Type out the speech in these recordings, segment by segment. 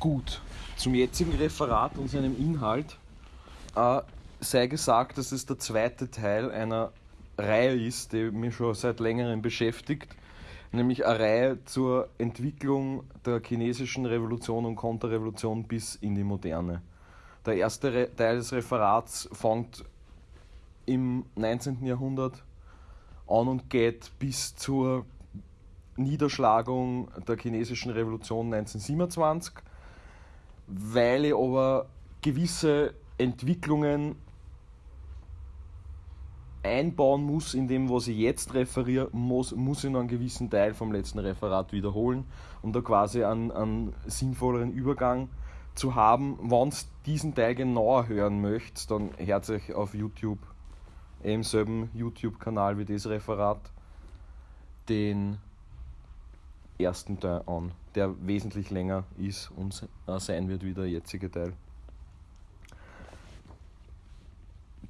Gut, zum jetzigen Referat und seinem Inhalt äh, sei gesagt, dass es der zweite Teil einer Reihe ist, die mich schon seit längerem beschäftigt, nämlich eine Reihe zur Entwicklung der chinesischen Revolution und Konterrevolution bis in die Moderne. Der erste Re Teil des Referats fängt im 19. Jahrhundert an und geht bis zur Niederschlagung der chinesischen Revolution 1927, weil ich aber gewisse Entwicklungen einbauen muss in dem, was ich jetzt referiere, muss, muss ich noch einen gewissen Teil vom letzten Referat wiederholen, um da quasi einen, einen sinnvolleren Übergang zu haben. Wenn ihr diesen Teil genauer hören möchtet, dann hört euch auf YouTube, im selben YouTube-Kanal wie das Referat, den ersten Teil an, der wesentlich länger ist und sein wird wie der jetzige Teil.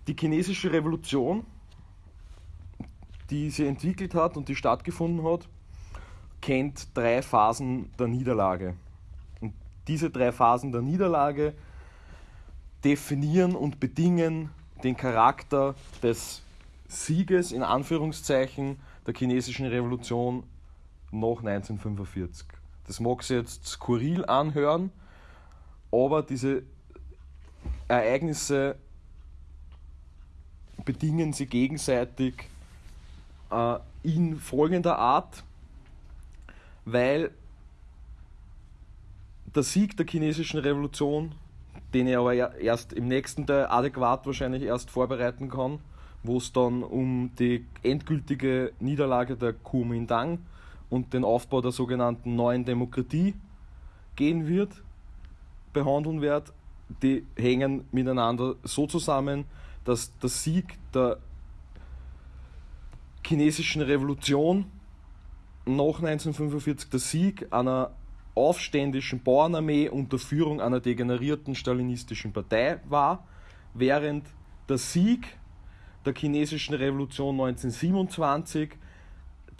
Die chinesische Revolution die sie entwickelt hat und die stattgefunden hat, kennt drei Phasen der Niederlage. Und diese drei Phasen der Niederlage definieren und bedingen den Charakter des Sieges in Anführungszeichen der chinesischen Revolution nach 1945. Das mag sich jetzt skurril anhören, aber diese Ereignisse bedingen sie gegenseitig äh, in folgender Art, weil der Sieg der chinesischen Revolution, den ich aber erst im nächsten Teil adäquat wahrscheinlich erst vorbereiten kann, wo es dann um die endgültige Niederlage der Kuomintang und den Aufbau der sogenannten neuen Demokratie gehen wird, behandeln wird, die hängen miteinander so zusammen, dass der Sieg der chinesischen Revolution nach 1945 der Sieg einer aufständischen Bauernarmee unter Führung einer degenerierten stalinistischen Partei war, während der Sieg der chinesischen Revolution 1927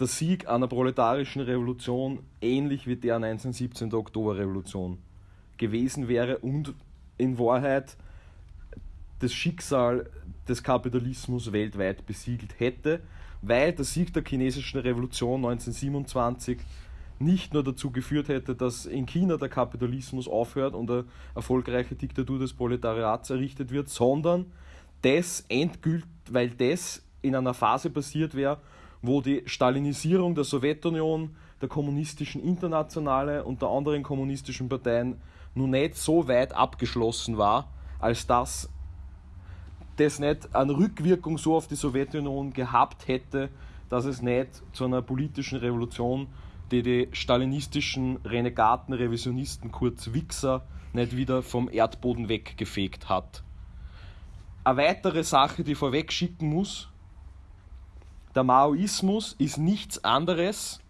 der Sieg einer proletarischen Revolution ähnlich wie der 1917 der Oktoberrevolution gewesen wäre und in Wahrheit das Schicksal des Kapitalismus weltweit besiegelt hätte, weil der Sieg der chinesischen Revolution 1927 nicht nur dazu geführt hätte, dass in China der Kapitalismus aufhört und eine erfolgreiche Diktatur des Proletariats errichtet wird, sondern das endgültig, weil das in einer Phase passiert wäre, wo die Stalinisierung der Sowjetunion, der kommunistischen Internationale und der anderen kommunistischen Parteien nun nicht so weit abgeschlossen war, als dass das nicht eine Rückwirkung so auf die Sowjetunion gehabt hätte, dass es nicht zu einer politischen Revolution, die die stalinistischen Renegaten, Revisionisten, kurz Wichser, nicht wieder vom Erdboden weggefegt hat. Eine weitere Sache, die vorweg schicken muss, der Maoismus ist nichts anderes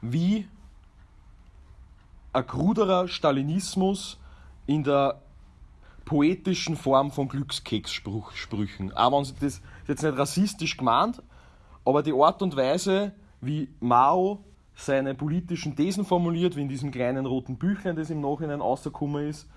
wie ein kruderer Stalinismus in der poetischen Form von Glückskekssprüchen. Auch wenn das ist jetzt nicht rassistisch gemeint, aber die Art und Weise, wie Mao seine politischen Thesen formuliert, wie in diesem kleinen roten Büchlein, das im Nachhinein rausgekommen ist,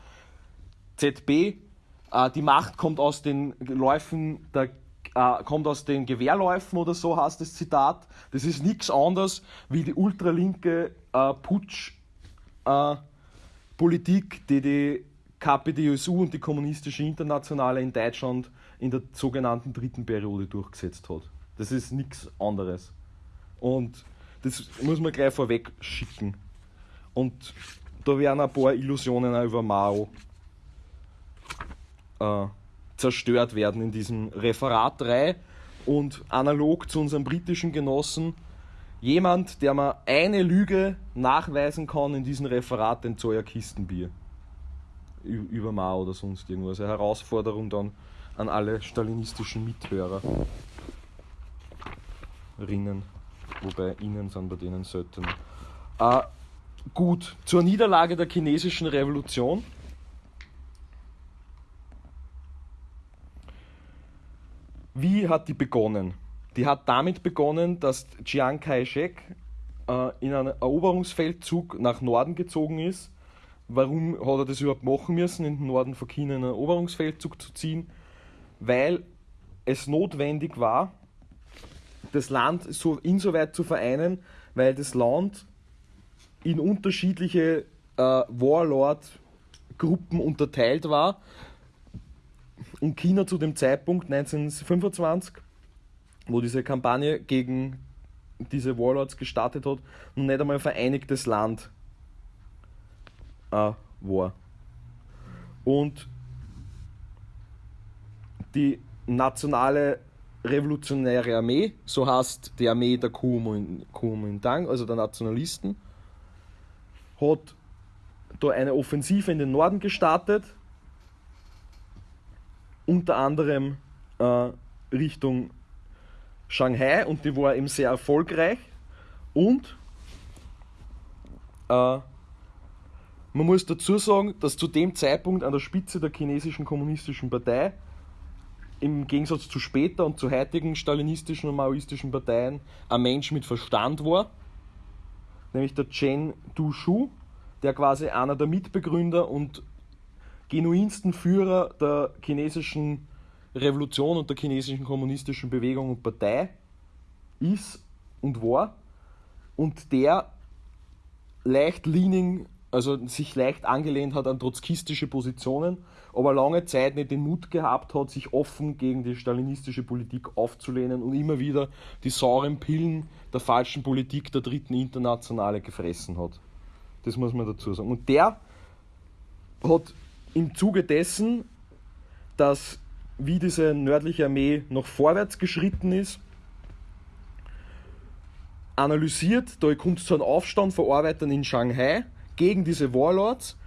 ZB, äh, die Macht kommt aus den Läufen der äh, kommt aus den Gewehrläufen oder so heißt das Zitat. Das ist nichts anderes wie die ultralinke äh, Putsch-Politik, äh, die die KPDSU und die Kommunistische Internationale in Deutschland in der sogenannten dritten Periode durchgesetzt hat. Das ist nichts anderes. Und das muss man gleich vorweg schicken. Und da werden ein paar Illusionen auch über Mao äh, zerstört werden in diesem Referat 3. Und analog zu unserem britischen Genossen, jemand, der mir eine Lüge nachweisen kann in diesem Referat, den Zoya Kistenbier über Mao oder sonst irgendwas. Eine Herausforderung dann an alle stalinistischen Mithörer. Rinnen, wobei ihnen sind bei denen selten. Äh, gut, zur Niederlage der chinesischen Revolution. Wie hat die begonnen? Die hat damit begonnen, dass Chiang Kai-shek äh, in einen Eroberungsfeldzug nach Norden gezogen ist. Warum hat er das überhaupt machen müssen, in den Norden von China einen Eroberungsfeldzug zu ziehen? Weil es notwendig war, das Land so insoweit zu vereinen, weil das Land in unterschiedliche äh, Warlord-Gruppen unterteilt war und China zu dem Zeitpunkt 1925, wo diese Kampagne gegen diese Warlords gestartet hat, noch nicht einmal ein vereinigtes Land äh, war. Und die nationale revolutionäre Armee, so heißt die Armee der Kuomintang, also der Nationalisten, hat da eine Offensive in den Norden gestartet, unter anderem äh, Richtung Shanghai und die war eben sehr erfolgreich. Und äh, man muss dazu sagen, dass zu dem Zeitpunkt an der Spitze der chinesischen kommunistischen Partei im Gegensatz zu später und zu heutigen stalinistischen und maoistischen Parteien ein Mensch mit Verstand war, nämlich der Chen Dushu, der quasi einer der Mitbegründer und genuinsten Führer der chinesischen Revolution und der chinesischen kommunistischen Bewegung und Partei ist und war und der leicht leaning also sich leicht angelehnt hat an trotzkistische Positionen, aber lange Zeit nicht den Mut gehabt hat, sich offen gegen die stalinistische Politik aufzulehnen und immer wieder die sauren Pillen der falschen Politik der dritten Internationale gefressen hat. Das muss man dazu sagen. Und der hat im Zuge dessen, dass wie diese nördliche Armee noch vorwärts geschritten ist, analysiert, da kommt es zu einem Aufstand von Arbeitern in Shanghai, gegen diese Warlords.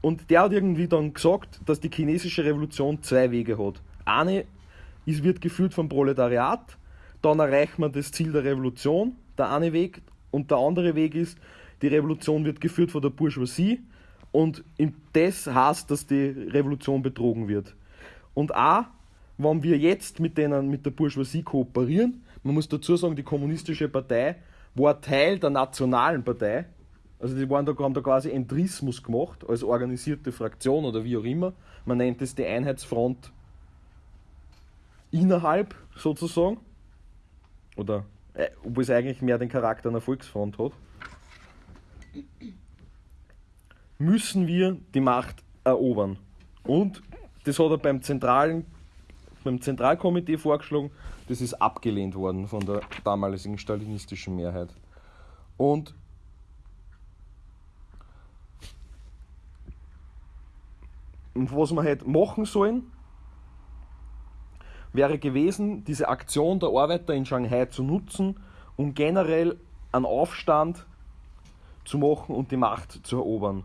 Und der hat irgendwie dann gesagt, dass die chinesische Revolution zwei Wege hat. Eine ist, wird geführt vom Proletariat, dann erreicht man das Ziel der Revolution, der eine Weg, und der andere Weg ist, die Revolution wird geführt von der Bourgeoisie und das heißt, dass die Revolution betrogen wird. Und auch, wenn wir jetzt mit, denen, mit der Bourgeoisie kooperieren, man muss dazu sagen, die kommunistische Partei war Teil der nationalen Partei, also die waren da, haben da quasi Entrismus gemacht, als organisierte Fraktion oder wie auch immer. Man nennt es die Einheitsfront innerhalb sozusagen. Oder äh, obwohl es eigentlich mehr den Charakter einer Volksfront hat. Müssen wir die Macht erobern. Und das hat er beim zentralen beim Zentralkomitee vorgeschlagen, das ist abgelehnt worden von der damaligen stalinistischen Mehrheit. Und was wir hätte machen sollen, wäre gewesen, diese Aktion der Arbeiter in Shanghai zu nutzen, um generell einen Aufstand zu machen und die Macht zu erobern.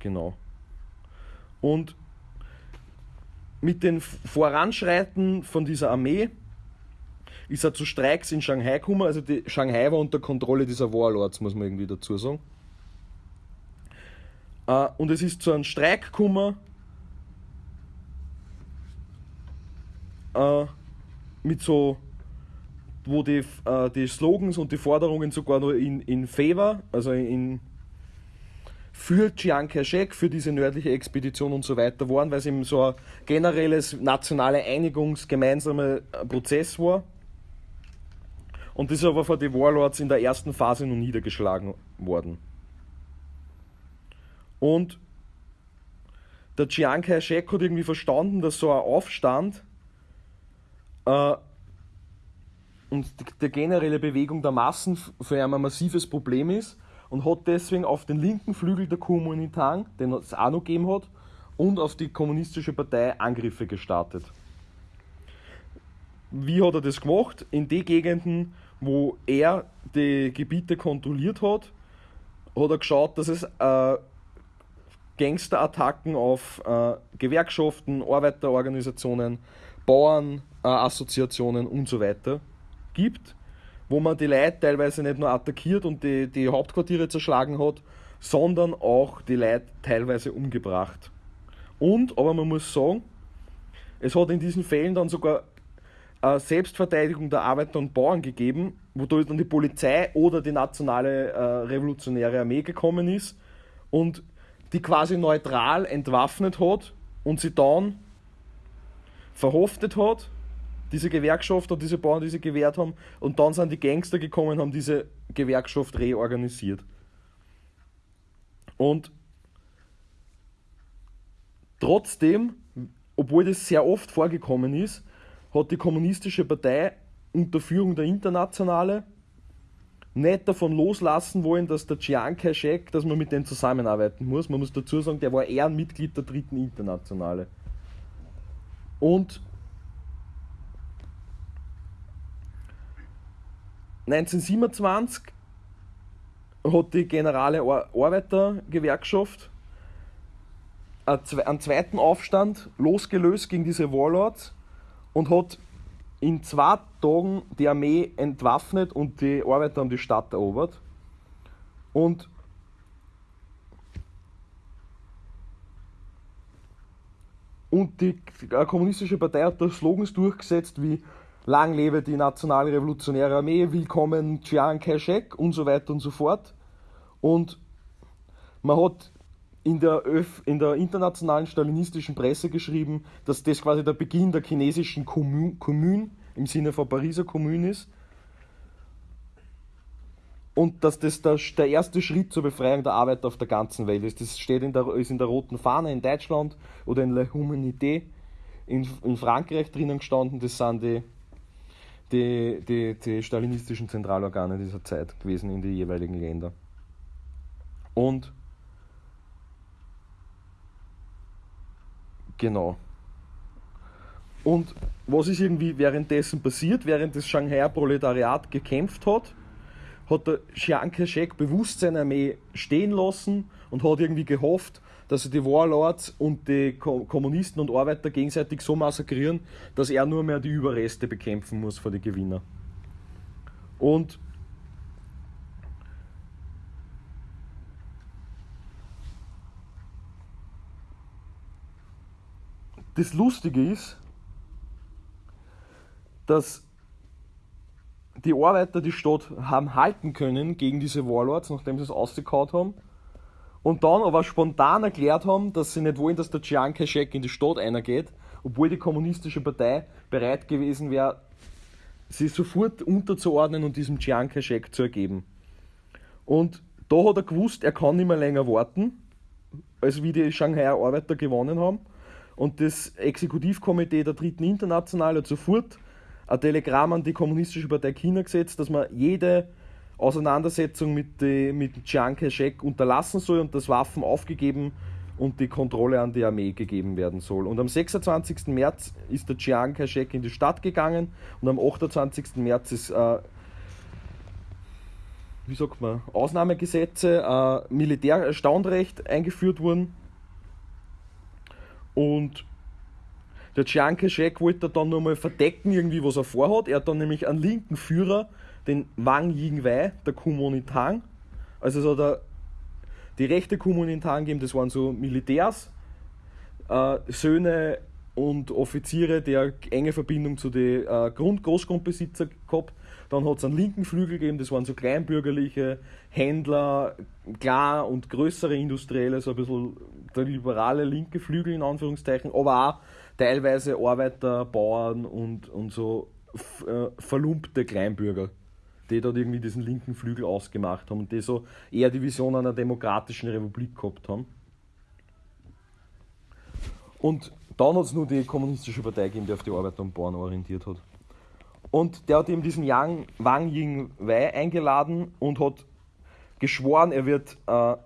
Genau. Und mit dem Voranschreiten von dieser Armee ist er zu Streiks in Shanghai gekommen. Also die Shanghai war unter Kontrolle dieser Warlords, muss man irgendwie dazu sagen. Äh, und es ist zu einem Streik gekommen äh, mit so, wo die, äh, die Slogans und die Forderungen sogar nur in, in Favor, also in für Chiang Kai-shek, für diese nördliche Expedition und so weiter waren, weil es eben so ein generelles nationale Einigungs-, gemeinsamer Prozess war. Und das ist aber von den Warlords in der ersten Phase noch niedergeschlagen worden. Und der Chiang Kai-shek hat irgendwie verstanden, dass so ein Aufstand äh, und die, die, generelle Bewegung der Massen für ihn ein massives Problem ist und hat deswegen auf den linken Flügel der Kuomintang, den es auch noch gegeben hat, und auf die kommunistische Partei Angriffe gestartet. Wie hat er das gemacht? In den Gegenden, wo er die Gebiete kontrolliert hat, hat er geschaut, dass es äh, Gangsterattacken auf äh, Gewerkschaften, Arbeiterorganisationen, Bauernassoziationen äh, und so weiter gibt, wo man die Leute teilweise nicht nur attackiert und die, die Hauptquartiere zerschlagen hat, sondern auch die Leute teilweise umgebracht. Und, aber man muss sagen, es hat in diesen Fällen dann sogar Selbstverteidigung der Arbeiter und Bauern gegeben, wodurch dann die Polizei oder die nationale äh, revolutionäre Armee gekommen ist und die quasi neutral entwaffnet hat und sie dann verhaftet hat, diese Gewerkschaft und diese Bauern, die sie gewehrt haben, und dann sind die Gangster gekommen und haben diese Gewerkschaft reorganisiert. Und trotzdem, obwohl das sehr oft vorgekommen ist, hat die Kommunistische Partei unter Führung der Internationale nicht davon loslassen wollen, dass der Chiang Kai-shek, dass man mit dem zusammenarbeiten muss. Man muss dazu sagen, der war eher ein Mitglied der dritten Internationale. Und 1927 hat die Generale Arbeitergewerkschaft einen zweiten Aufstand losgelöst gegen diese Warlords und hat in zwei Tagen die Armee entwaffnet und die Arbeiter haben die Stadt erobert. Und Und die Kommunistische Partei hat da Slogans durchgesetzt wie Lang lebe die nationale revolutionäre Armee, willkommen Chiang Kai-shek und so weiter und so fort. Und man hat in der, Öf in der internationalen stalinistischen Presse geschrieben, dass das quasi der Beginn der chinesischen Kommune im Sinne von Pariser Kommune ist. Und dass das der, der erste Schritt zur Befreiung der Arbeiter auf der ganzen Welt ist. Das steht in der, ist in der Roten Fahne in Deutschland oder in La Humanité in, in Frankreich drinnen gestanden. Das sind die, die, die, die stalinistischen Zentralorgane dieser Zeit gewesen in die jeweiligen Länder. Und genau. Und was ist irgendwie währenddessen passiert, während das Shanghai Proletariat gekämpft hat, hat der Chiang Kai-shek bewusst seine Armee stehen lassen und hat irgendwie gehofft, dass sie die Warlords und die Kommunisten und Arbeiter gegenseitig so massakrieren, dass er nur mehr die Überreste bekämpfen muss vor die Gewinner. Und das Lustige ist, dass die Arbeiter die Stadt haben halten können gegen diese Warlords, nachdem sie es ausgekaut haben. Und dann aber spontan erklärt haben, dass sie nicht wollen, dass der Chiang Kai-shek in die Stadt eingeht, obwohl die kommunistische Partei bereit gewesen wäre, sie sofort unterzuordnen und diesem Chiang Kai-shek zu ergeben. Und da hat er gewusst, er kann nicht mehr länger warten, als wie die Shanghaier Arbeiter gewonnen haben. Und das Exekutivkomitee der Dritten Internationale hat sofort ein Telegramm an die Kommunistische Partei China gesetzt, dass man jede Auseinandersetzung mit, die, mit Chiang Kai-shek unterlassen soll und das Waffen aufgegeben und die Kontrolle an die Armee gegeben werden soll. Und am 26. März ist der Chiang Kai-shek in die Stadt gegangen und am 28. März ist, äh, wie sagt man, Ausnahmegesetze, äh, Militärstandrecht eingeführt worden. Und der Chiang Kai-shek wollte dann nur mal verdecken, irgendwie, was er vorhat. Er hat dann nämlich einen linken Führer, den Wang Yingwei, der Kuomintang. Also so der, die rechte Kuomintang gegeben, das waren so Militärs, äh, Söhne und Offiziere, die enge Verbindung zu den äh, Grund Großgrundbesitzer gehabt. Dann hat es einen linken Flügel gegeben, das waren so kleinbürgerliche Händler, klar und größere Industrielle, so ein bisschen der liberale linke Flügel in Anführungszeichen, aber auch teilweise Arbeiter, Bauern und, und so äh, verlumpte Kleinbürger, die dort irgendwie diesen linken Flügel ausgemacht haben und die so eher die Vision einer demokratischen Republik gehabt haben. Und dann hat es nur die kommunistische Partei gegeben, die auf die Arbeiter und Bauern orientiert hat. Und der hat eben diesen Yang, Wang Ying Wei eingeladen und hat geschworen, er wird, äh,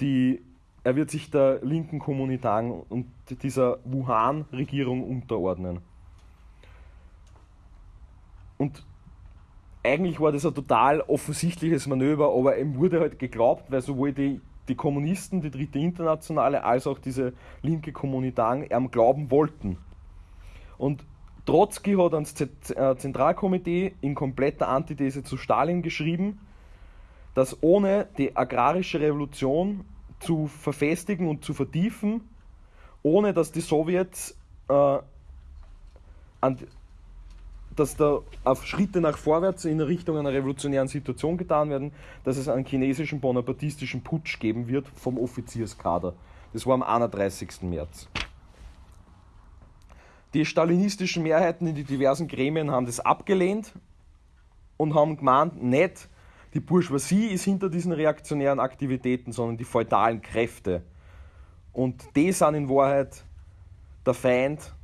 die, er wird sich der linken Kommunitang und dieser Wuhan-Regierung unterordnen. Und eigentlich war das ein total offensichtliches Manöver, aber ihm wurde halt geglaubt, weil sowohl die, die Kommunisten, die Dritte Internationale, als auch diese linke Kommunitang ihm glauben wollten. Und Trotzki hat ans äh, Zentralkomitee in kompletter Antithese zu Stalin geschrieben, dass ohne die agrarische Revolution zu verfestigen und zu vertiefen, ohne dass die Sowjets äh, dass da Schritte nach vorwärts in Richtung einer revolutionären Situation getan werden, dass es einen chinesischen bonapartistischen Putsch geben wird vom Offizierskader. Das war am 31. März. Die stalinistischen Mehrheiten in die diversen Gremien haben das abgelehnt und haben gemeint, nicht die Bourgeoisie ist hinter diesen reaktionären Aktivitäten, sondern die feudalen Kräfte. Und die sind in Wahrheit der Feind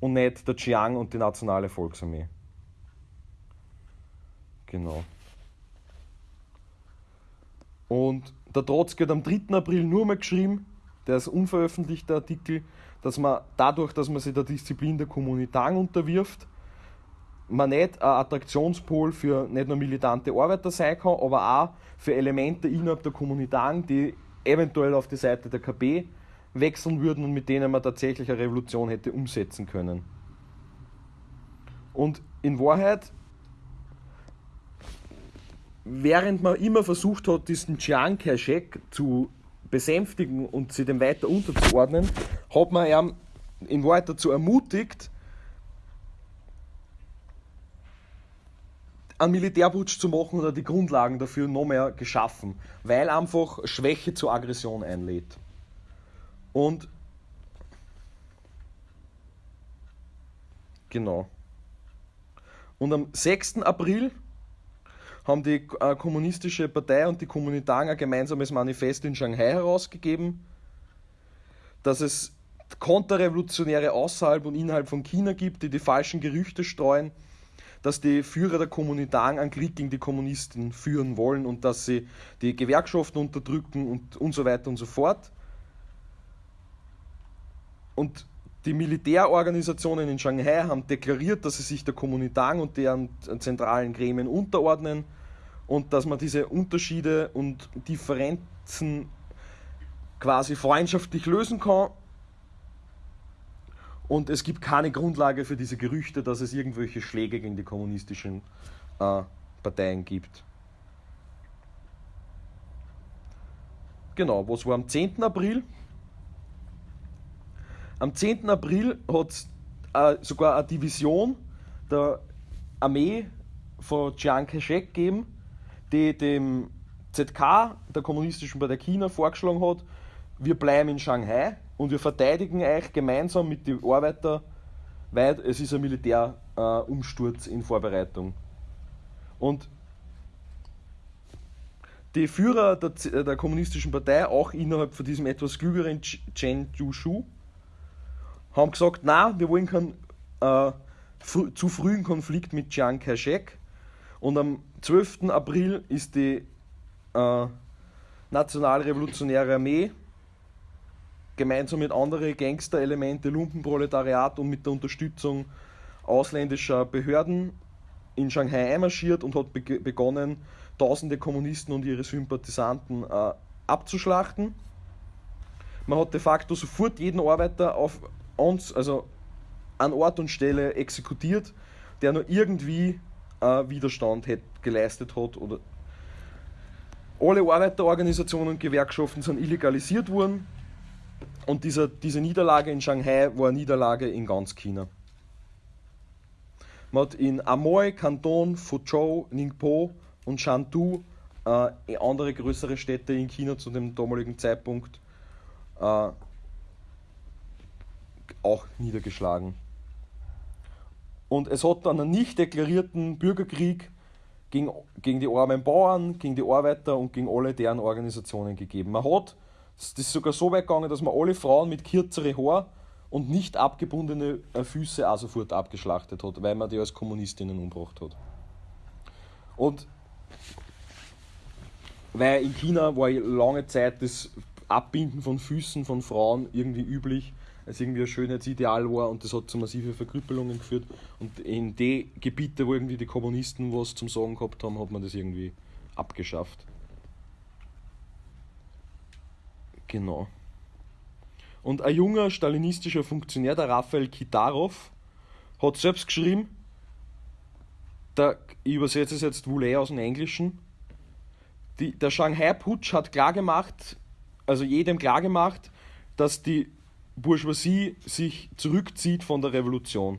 und nicht der Chiang und die Nationale Volksarmee. Genau. Und der Trotzki hat am 3. April nur mal geschrieben, der ist unveröffentlichter Artikel, dass man dadurch, dass man sich der Disziplin der Kommunitang unterwirft, man nicht ein Attraktionspol für nicht nur militante Arbeiter sein kann, aber auch für Elemente innerhalb der Kommunitang, die eventuell auf die Seite der KP wechseln würden und mit denen man tatsächlich eine Revolution hätte umsetzen können. Und in Wahrheit, während man immer versucht hat, diesen Chiang Kai-shek zu besänftigen und sie dem weiter unterzuordnen, hat man ihn in Wahrheit dazu ermutigt, einen Militärputsch zu machen oder die Grundlagen dafür noch mehr geschaffen, weil einfach Schwäche zur Aggression einlädt. Und genau. Und am 6. April haben die äh, Kommunistische Partei und die Kommunitang ein gemeinsames Manifest in Shanghai herausgegeben, dass es Konterrevolutionäre außerhalb und innerhalb von China gibt, die die falschen Gerüchte streuen, dass die Führer der Kommunitang einen Krieg gegen die Kommunisten führen wollen und dass sie die Gewerkschaften unterdrücken und, und so weiter und so fort. Und die Militärorganisationen in Shanghai haben deklariert, dass sie sich der Kommunitang und deren zentralen Gremien unterordnen und dass man diese Unterschiede und Differenzen quasi freundschaftlich lösen kann. Und es gibt keine Grundlage für diese Gerüchte, dass es irgendwelche Schläge gegen die kommunistischen äh, Parteien gibt. Genau, was war am 10. April? Am 10. April hat äh, sogar eine Division der Armee von Chiang Kai-shek gegeben, die dem ZK, der Kommunistischen Partei China, vorgeschlagen hat, wir bleiben in Shanghai und wir verteidigen euch gemeinsam mit den Arbeitern, weil es ist ein Militärumsturz äh, in Vorbereitung. Und die Führer der, der, Kommunistischen Partei, auch innerhalb von diesem etwas klügeren Chen Jushu, haben gesagt, na, wir wollen keinen äh, fr zu frühen Konflikt mit Chiang Kai-shek. Und am 12. April ist die äh, Nationalrevolutionäre Armee gemeinsam mit anderen Gangsterelemente, Lumpenproletariat und mit der Unterstützung ausländischer Behörden in Shanghai einmarschiert und hat be begonnen, tausende Kommunisten und ihre Sympathisanten äh, abzuschlachten. Man hat de facto sofort jeden Arbeiter auf uns, also an Ort und Stelle exekutiert, der nur irgendwie äh, Widerstand hätte, geleistet hat. Oder alle Arbeiterorganisationen und Gewerkschaften sind illegalisiert worden und dieser, diese Niederlage in Shanghai war eine Niederlage in ganz China. Man hat in Amoy, Kanton, Fuzhou, Ningpo und Shantou äh, andere größere Städte in China zu dem damaligen Zeitpunkt äh, auch niedergeschlagen. Und es hat dann einen nicht deklarierten Bürgerkrieg gegen, gegen die armen Bauern, gegen die Arbeiter und gegen alle deren Organisationen gegeben. Man hat, das ist sogar so weit gegangen, dass man alle Frauen mit kürzere Haar und nicht abgebundene äh, Füße auch sofort abgeschlachtet hat, weil man die als Kommunistinnen umgebracht hat. Und weil in China war lange Zeit das Abbinden von Füßen von Frauen irgendwie üblich, es irgendwie ein Schönheitsideal war und das hat zu massiven Verkrüppelungen geführt. Und in die Gebiete, wo irgendwie die Kommunisten was zum Sagen gehabt haben, hat man das irgendwie abgeschafft. Genau. Und ein junger stalinistischer Funktionär, der Raphael Kitarov, hat selbst geschrieben, der, ich übersetze es jetzt wohl eh aus dem Englischen, die, der Shanghai-Putsch hat klargemacht, also jedem klargemacht, dass die Bourgeoisie sich zurückzieht von der Revolution.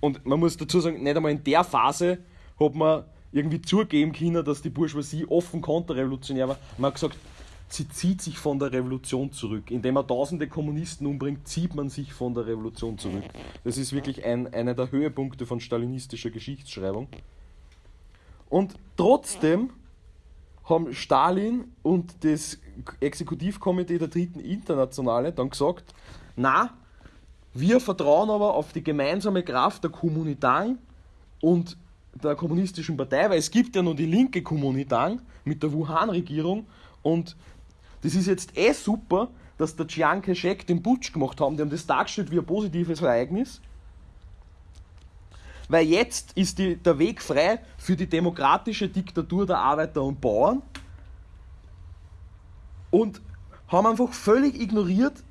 Und man muss dazu sagen, nicht einmal in der Phase hat man irgendwie zugeben können, dass die Bourgeoisie offen konterrevolutionär war. Man hat gesagt, sie zieht sich von der Revolution zurück. Indem man tausende Kommunisten umbringt, zieht man sich von der Revolution zurück. Das ist wirklich ein, einer der Höhepunkte von stalinistischer Geschichtsschreibung. Und trotzdem haben Stalin und das Exekutivkomitee der Dritten Internationale dann gesagt, na, wir vertrauen aber auf die gemeinsame Kraft der Kommunitang und der kommunistischen Partei, weil es gibt ja noch die linke Kommunitang mit der Wuhan-Regierung und das ist jetzt eh super, dass der Chiang Kai-shek den Putsch gemacht haben. Die haben das dargestellt wie ein positives Ereignis. Weil jetzt ist die, der Weg frei für die demokratische Diktatur der Arbeiter und Bauern und haben einfach völlig ignoriert,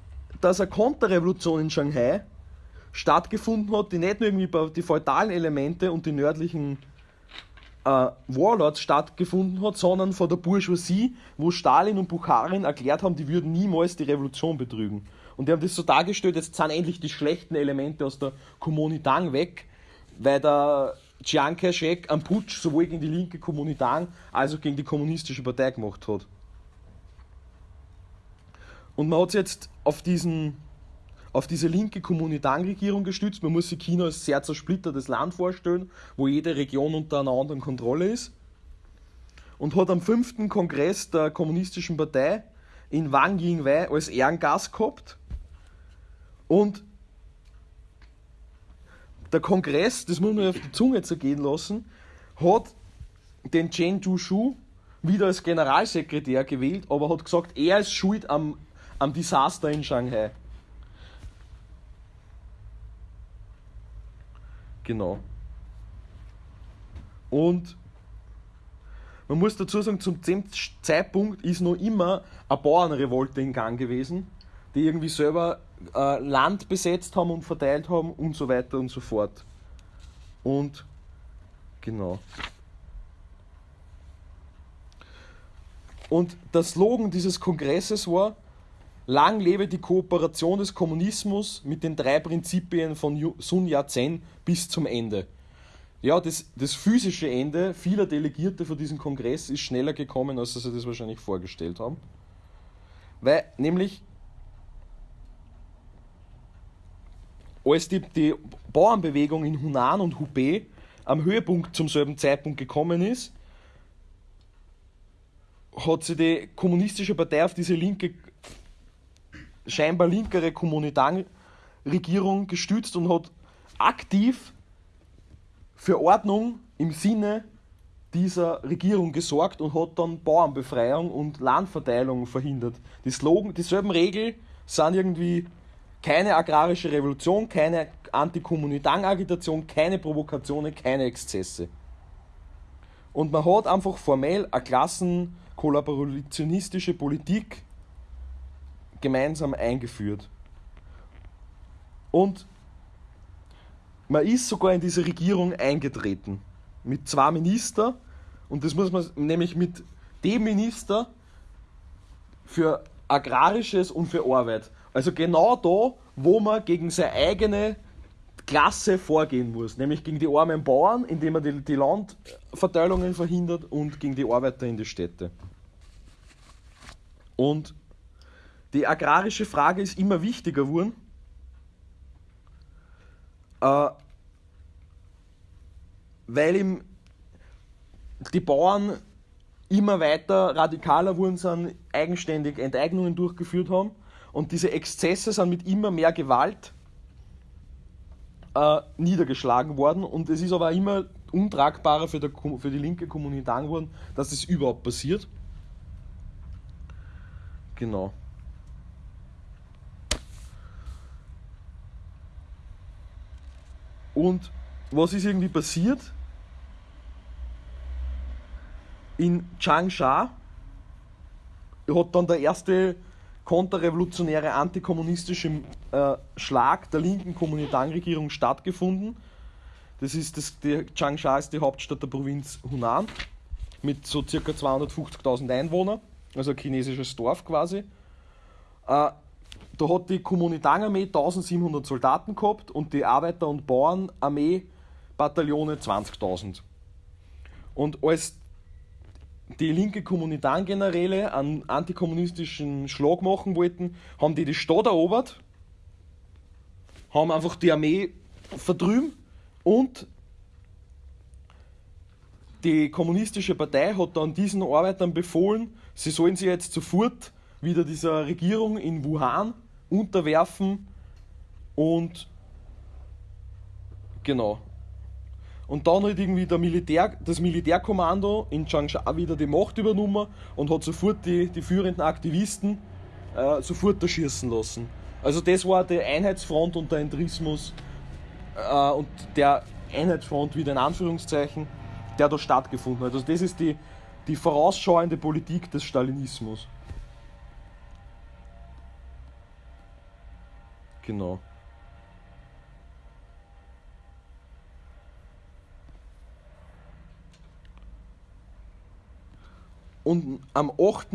dass eine Konterrevolution in Shanghai stattgefunden hat, die nicht nur irgendwie die feudalen Elemente und die nördlichen äh, Warlords stattgefunden hat, sondern von der Bourgeoisie, wo Stalin und Bukharin erklärt haben, die würden niemals die Revolution betrügen. Und die haben das so dargestellt, jetzt sind endlich die schlechten Elemente aus der Kommunitang weg, weil der Chiang Kai-shek am Putsch sowohl gegen die linke Kommunitang als auch gegen die kommunistische Partei gemacht hat. Und man hat sich jetzt auf diesen auf diese linke Kommunitang-Regierung gestützt. Man muss sich China als sehr zersplittertes Land vorstellen, wo jede Region unter einer anderen Kontrolle ist. Und hat am fünften Kongress der Kommunistischen Partei in Wang Yingwei als Ehrengast gehabt. Und der Kongress, das muss man auf die Zunge zergehen lassen, hat den Chen Zhushu wieder als Generalsekretär gewählt, aber hat gesagt, er ist schuld am, am Desaster in Shanghai. Genau. Und man muss dazu sagen, zum Zeitpunkt ist noch immer eine Bauernrevolte in Gang gewesen, die irgendwie selber äh, Land besetzt haben und verteilt haben und so weiter und so fort. Und genau. Und der Slogan dieses Kongresses war, Lang lebe die Kooperation des Kommunismus mit den drei Prinzipien von Sun Yat-sen bis zum Ende. Ja, das, das physische Ende vieler Delegierte für diesen Kongress ist schneller gekommen, als sie das wahrscheinlich vorgestellt haben. Weil nämlich, als die, die Bauernbewegung in Hunan und Hubei am Höhepunkt zum selben Zeitpunkt gekommen ist, hat sich die kommunistische Partei auf diese linke scheinbar linkere Kommunitang-Regierung gestützt und hat aktiv für Ordnung im Sinne dieser Regierung gesorgt und hat dann Bauernbefreiung und Landverteilung verhindert. Die Slogan, dieselben Regeln sind irgendwie keine agrarische Revolution, keine Antikommunitang-Agitation, keine Provokationen, keine Exzesse. Und man hat einfach formell eine klassenkollaborationistische Politik gemeinsam eingeführt. Und man ist sogar in diese Regierung eingetreten. Mit zwei Ministern. Und das muss man nämlich mit dem Minister für Agrarisches und für Arbeit. Also genau da, wo man gegen seine eigene Klasse vorgehen muss. Nämlich gegen die armen Bauern, indem man die, Landverteilungen verhindert und gegen die Arbeiter in die Städte. Und die agrarische Frage ist immer wichtiger geworden. Äh, weil ihm die Bauern immer weiter radikaler wurden, sind eigenständig Enteignungen durchgeführt haben und diese Exzesse sind mit immer mehr Gewalt äh, niedergeschlagen worden und es ist aber immer untragbarer für, der, für die linke Kommunität geworden, dass das überhaupt passiert. Genau. Und was ist irgendwie passiert? In Changsha hat dann der erste konterrevolutionäre antikommunistische äh, Schlag der linken Kuomintang-Regierung stattgefunden. Das ist das, die Changsha ist die Hauptstadt der Provinz Hunan mit so circa 250.000 Einwohnern, also ein chinesisches Dorf quasi. Äh, da hat die Kommunitang-Armee 1700 Soldaten gehabt und die Arbeiter- und Bauernarmee Bataillone 20.000. Und als die linke Kommunitang-Generäle einen antikommunistischen Schlag machen wollten, haben die die Stadt erobert, haben einfach die Armee verdrüben und die kommunistische Partei hat dann diesen Arbeitern befohlen, sie sollen sich jetzt sofort wieder dieser Regierung in Wuhan unterwerfen und genau. Und dann hat irgendwie der Militär, das Militärkommando in Changsha wieder die Macht übernommen und hat sofort die, die führenden Aktivisten äh, sofort erschießen lassen. Also das war die Einheitsfront und der Entrismus äh, und der Einheitsfront wieder in Anführungszeichen, der da stattgefunden hat. Also das ist die, die vorausschauende Politik des Stalinismus. Genau. Und am 8.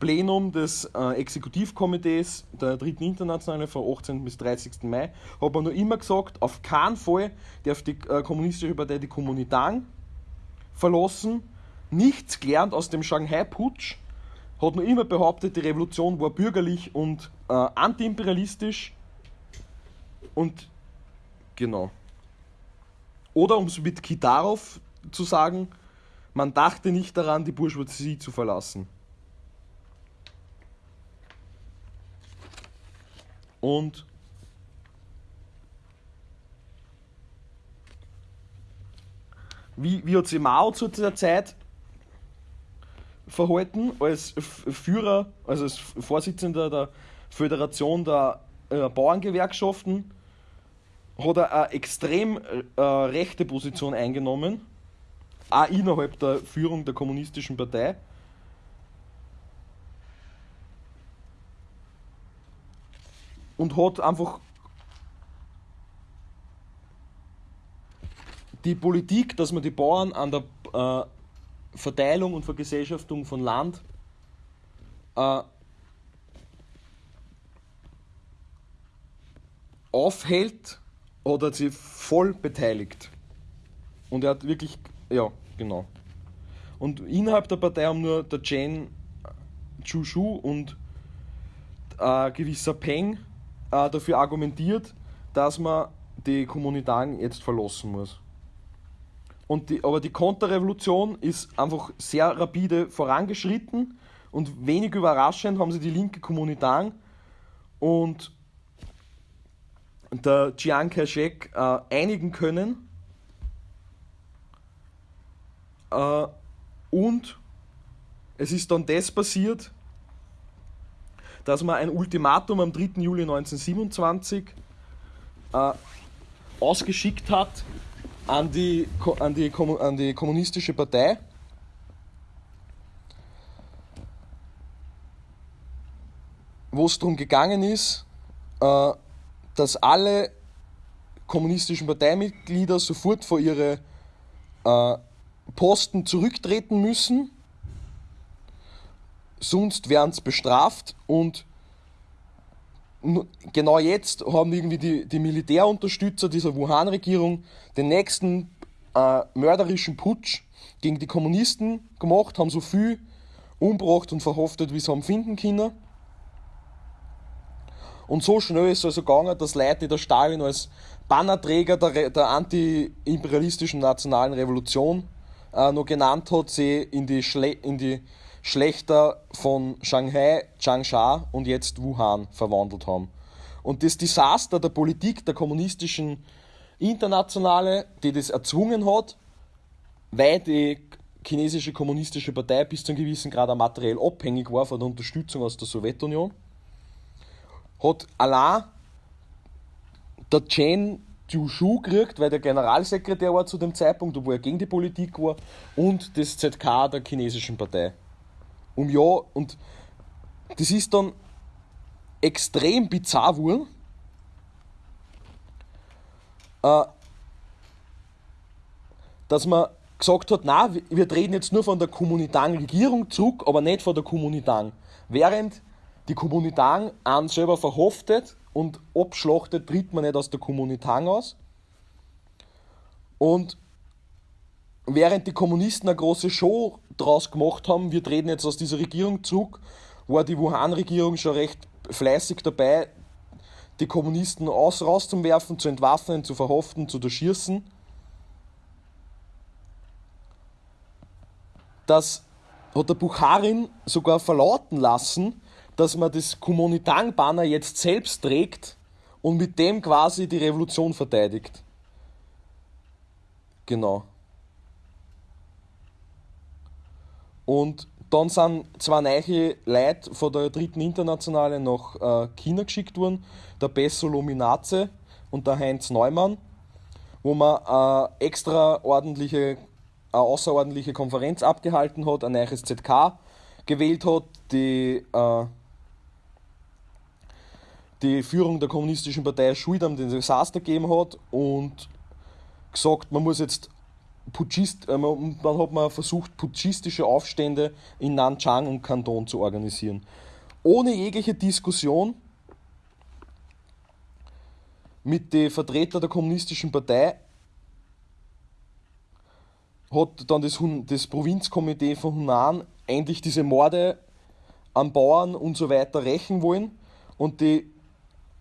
Plenum des äh, Exekutivkomitees der Dritten Internationale von 18. bis 30. Mai hat man noch immer gesagt, auf keinen Fall darf die äh, Kommunistische Partei die Kommunitang verlassen. Nichts gelernt aus dem Shanghai-Putsch. Hat noch immer behauptet, die Revolution war bürgerlich und äh, antiimperialistisch. Und genau. Oder um es mit Kitarov zu sagen, man dachte nicht daran, die Bourgeoisie zu verlassen. Und wie, wie hat sich Mao zu der Zeit verhalten als Führer, also als Vorsitzender der Föderation der äh, Bauerngewerkschaften, hat er eine extrem äh, rechte Position eingenommen auch innerhalb der Führung der Kommunistischen Partei. Und hat einfach die Politik, dass man die Bauern an der äh, Verteilung und Vergesellschaftung von Land äh, aufhält, hat sie voll beteiligt. Und er hat wirklich ja, genau. Und innerhalb der Partei haben nur der Chen Chushu und ein äh, gewisser Peng äh, dafür argumentiert, dass man die Kommunitaren jetzt verlassen muss. Und die, aber die Konterrevolution ist einfach sehr rapide vorangeschritten und wenig überraschend haben sie die linke Kommunitaren und der Chiang Kai-shek äh, einigen können äh, und es ist dann das passiert, dass man ein Ultimatum am 3. Juli 1927 äh, ausgeschickt hat an die, an, die, an die kommunistische Partei. wo es darum gegangen ist, äh, dass alle kommunistischen Parteimitglieder sofort vor ihre äh, Posten zurücktreten müssen, sonst werden sie bestraft und genau jetzt haben irgendwie die, die Militärunterstützer dieser Wuhan-Regierung den nächsten äh, mörderischen Putsch gegen die Kommunisten gemacht, haben so viel umgebracht und verhaftet, wie sie haben finden können. Und so schnell ist es also gegangen, dass Leute, die der Stalin als Bannerträger der, der anti-imperialistischen nationalen Revolution äh, noch genannt hat, sie in die, Schle in die Schlechter von Shanghai, Changsha und jetzt Wuhan verwandelt haben. Und das Desaster der Politik der kommunistischen Internationale, die das erzwungen hat, weil die chinesische kommunistische Partei bis zu einem gewissen Grad materiell abhängig war von der Unterstützung aus der Sowjetunion, hat allein der Chen Shu gekriegt, weil der Generalsekretär war zu dem Zeitpunkt, obwohl er gegen die Politik war, und das ZK der chinesischen Partei. Um ja, und das ist dann extrem bizarr geworden. Äh, dass man gesagt hat, na, wir treten jetzt nur von der Kommunitang-Regierung zurück, aber nicht von der Kommunitang. Während die Kommunitang an selber verhaftet und abschlachtet, tritt man nicht aus der Kommunitang aus. Und während die Kommunisten eine große Show draus gemacht haben, wir treten jetzt aus dieser Regierung zurück, war die Wuhan-Regierung schon recht fleißig dabei, die Kommunisten aus, rauszuwerfen, zu entwaffnen, zu verhaften, zu durchschießen. Das hat der Bucharin sogar verlauten lassen, dass man das Kuomintang-Banner jetzt selbst trägt und mit dem quasi die Revolution verteidigt. Genau. Und dann sind zwei neue Leute von der dritten Internationale nach äh, China geschickt worden, der Besso Luminace und der Heinz Neumann, wo man äh, extra ordentliche, eine außerordentliche Konferenz abgehalten hat, ein neues ZK gewählt hat, die äh, die Führung der kommunistischen Partei schuld am Desaster gegeben hat und gesagt, man muss jetzt Putschist, äh, dann hat man versucht, putschistische Aufstände in Nanchang und Kanton zu organisieren. Ohne jegliche Diskussion mit den Vertretern der kommunistischen Partei hat dann das, das Provinzkomitee von Hunan endlich diese Morde an Bauern und so weiter rächen wollen und die,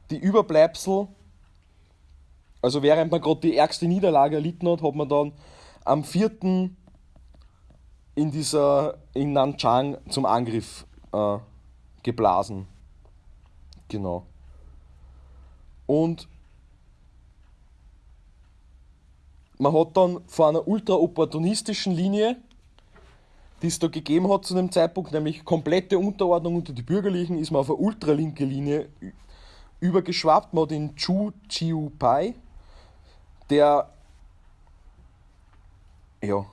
die Überbleibsel, also während man gerade die ärgste Niederlage erlitten hat, hat man dann am 4. in dieser in Nanchang zum Angriff äh, geblasen. Genau. Und man hat dann vor einer ultra-opportunistischen Linie, die es da gegeben hat zu dem Zeitpunkt, nämlich komplette Unterordnung unter die Bürgerlichen, ist man auf eine ultralinke Linie übergeschwappt. Man hat den Chu Chiu Pai, der ja,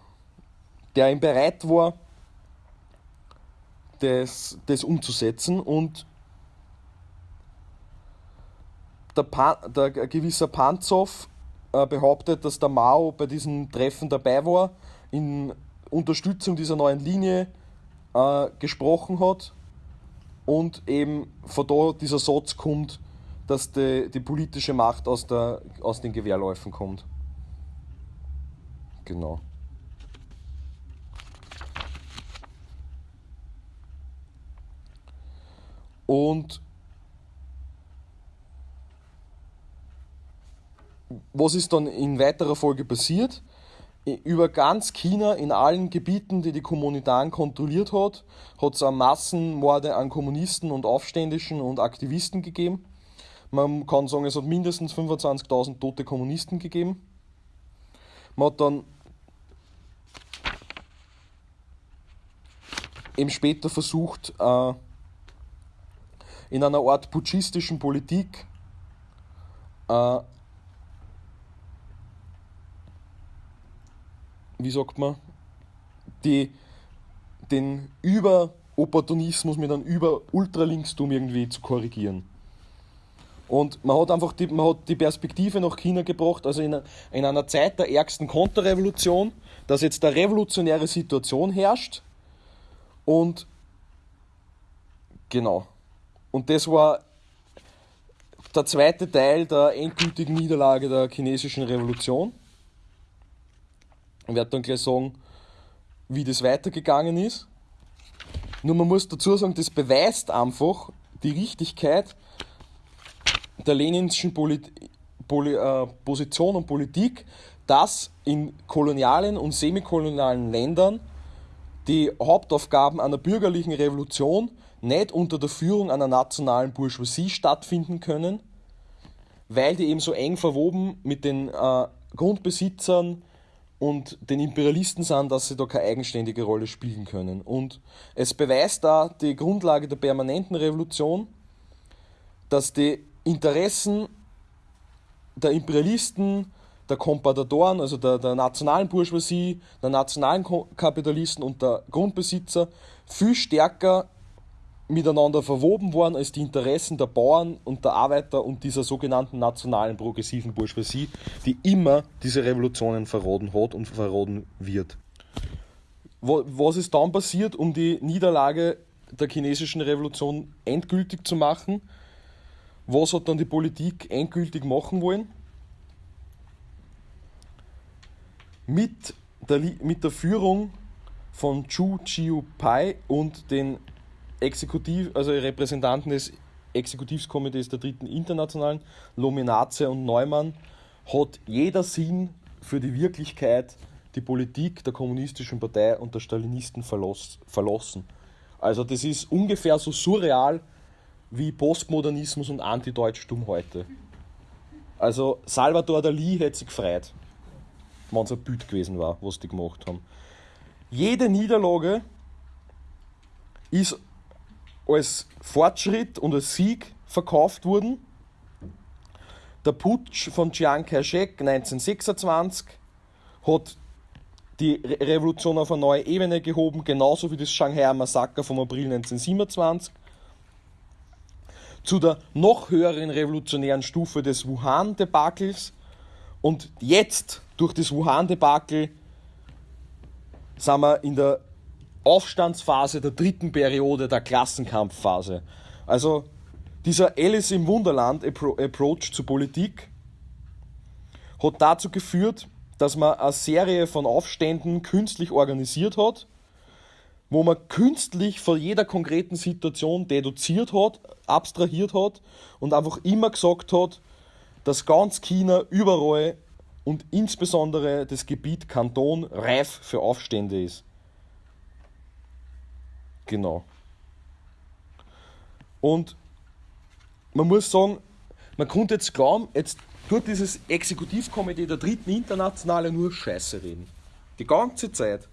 der ihm bereit war, das, das umzusetzen und der, Pan, der gewisser Panzow äh, behauptet, dass der Mao bei diesem Treffen dabei war, in Unterstützung dieser neuen Linie äh, gesprochen hat und eben von da dieser Satz kommt, dass die, die politische Macht aus, der, aus den Gewehrläufen kommt. Genau. Und was ist dann in weiterer Folge passiert? Über ganz China, in allen Gebieten, die die Kommunitaren kontrolliert hat, hat es Massenmorde an Kommunisten und Aufständischen und Aktivisten gegeben. Man kann sagen, es hat mindestens 25.000 tote Kommunisten gegeben. Man hat dann eben später versucht, äh, in einer Art putschistischen Politik äh, wie sagt man, die, den Überopportunismus mit einem Über-Ultralinkstum irgendwie zu korrigieren. Und man hat einfach die, man hat die Perspektive nach China gebracht, also in, in einer Zeit der ärgsten Konterrevolution, dass jetzt eine revolutionäre Situation herrscht. Und genau. Und das war der zweite Teil der endgültigen Niederlage der chinesischen Revolution. Ich werde dann gleich sagen, wie das weitergegangen ist. Nur man muss dazu sagen, das beweist einfach die Richtigkeit der leninschen Polit Poli äh, Position und Politik, dass in kolonialen und semikolonialen Ländern die Hauptaufgaben einer bürgerlichen Revolution nicht unter der Führung einer nationalen Bourgeoisie stattfinden können, weil die eben so eng verwoben mit den äh, Grundbesitzern und den Imperialisten sind, dass sie da keine eigenständige Rolle spielen können. Und es beweist da die Grundlage der permanenten Revolution, dass die Interessen der Imperialisten, der Kompadadoren, also der, der nationalen Bourgeoisie, der nationalen Kapitalisten und der Grundbesitzer viel stärker miteinander verwoben waren als die Interessen der Bauern und der Arbeiter und dieser sogenannten nationalen progressiven Bourgeoisie, die immer diese Revolutionen verraten hat und verraten wird. Was ist dann passiert, um die Niederlage der chinesischen Revolution endgültig zu machen. Was hat dann die Politik endgültig machen wollen? Mit der, mit der Führung von Chu Chiu Pai und den Exekutiv, also Repräsentanten des Exekutivkomitees der Dritten Internationalen, Lominaze und Neumann, hat jeder Sinn für die Wirklichkeit die Politik der Kommunistischen Partei und der Stalinisten verlassen. Also das ist ungefähr so surreal wie Postmodernismus und Antideutschtum heute. Also Salvador Dali hätte sich gefreut, wenn es ein Bild gewesen war, was die gemacht haben. Jede Niederlage ist als Fortschritt und als Sieg verkauft worden. Der Putsch von Chiang Kai-shek 1926 hat die Revolution auf eine neue Ebene gehoben, genauso wie das Shanghai-Massaker vom April 1927. Zu der noch höheren revolutionären Stufe des Wuhan-Debakels. Und jetzt, durch das Wuhan-Debakel, sind wir in der Aufstandsphase der dritten Periode der Klassenkampfphase. Also dieser Alice im Wunderland Approach zur Politik hat dazu geführt, dass man eine Serie von Aufständen künstlich organisiert hat, wo man künstlich von jeder konkreten Situation deduziert hat, abstrahiert hat und einfach immer gesagt hat, dass ganz China überall und insbesondere das Gebiet Kanton reif für Aufstände ist. Genau. Und man muss sagen, man konnte jetzt glauben, jetzt tut dieses Exekutivkomitee der dritten Internationale nur Scheiße reden. Die ganze Zeit.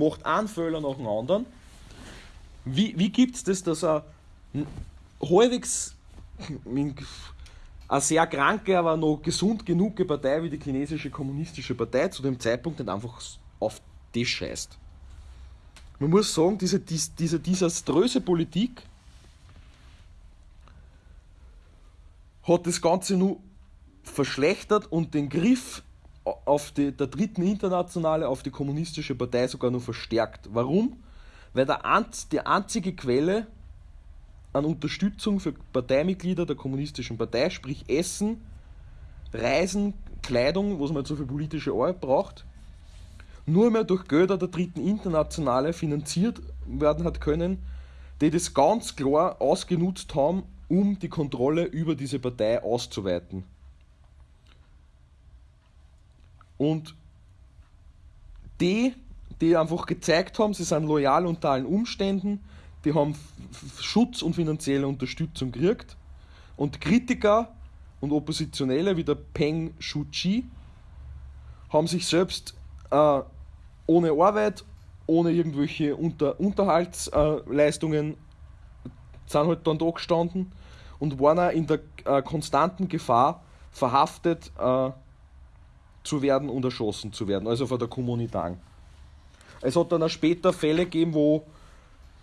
Macht einen Fehler nach dem anderen. Wie, wie gibt es das, dass er halbwegs eine sehr kranke, aber noch gesund genug Partei wie die chinesische kommunistische Partei zu dem Zeitpunkt nicht einfach auf das scheißt? Man muss sagen, diese, diese desaströse Politik hat das Ganze nur verschlechtert und den Griff auf die, der dritten Internationale auf die kommunistische Partei sogar nur verstärkt. Warum? Weil der, die einzige Quelle an Unterstützung für Parteimitglieder der kommunistischen Partei, sprich Essen, Reisen, Kleidung, was man so für politische Arbeit braucht, nur mehr durch Gelder der dritten Internationale finanziert werden hat können, die das ganz klar ausgenutzt haben, um die Kontrolle über diese Partei auszuweiten. Und die, die einfach gezeigt haben, sie sind loyal unter allen Umständen, die haben Schutz und finanzielle Unterstützung gekriegt. Und Kritiker und Oppositionelle wie der Peng Shuchi haben sich selbst äh, ohne Arbeit, ohne irgendwelche Unter Unterhaltsleistungen, sind halt dann da gestanden und waren auch in der äh, konstanten Gefahr, verhaftet äh, zu werden und erschossen zu werden, also von der Kommunitang. Es hat dann auch später Fälle gegeben, wo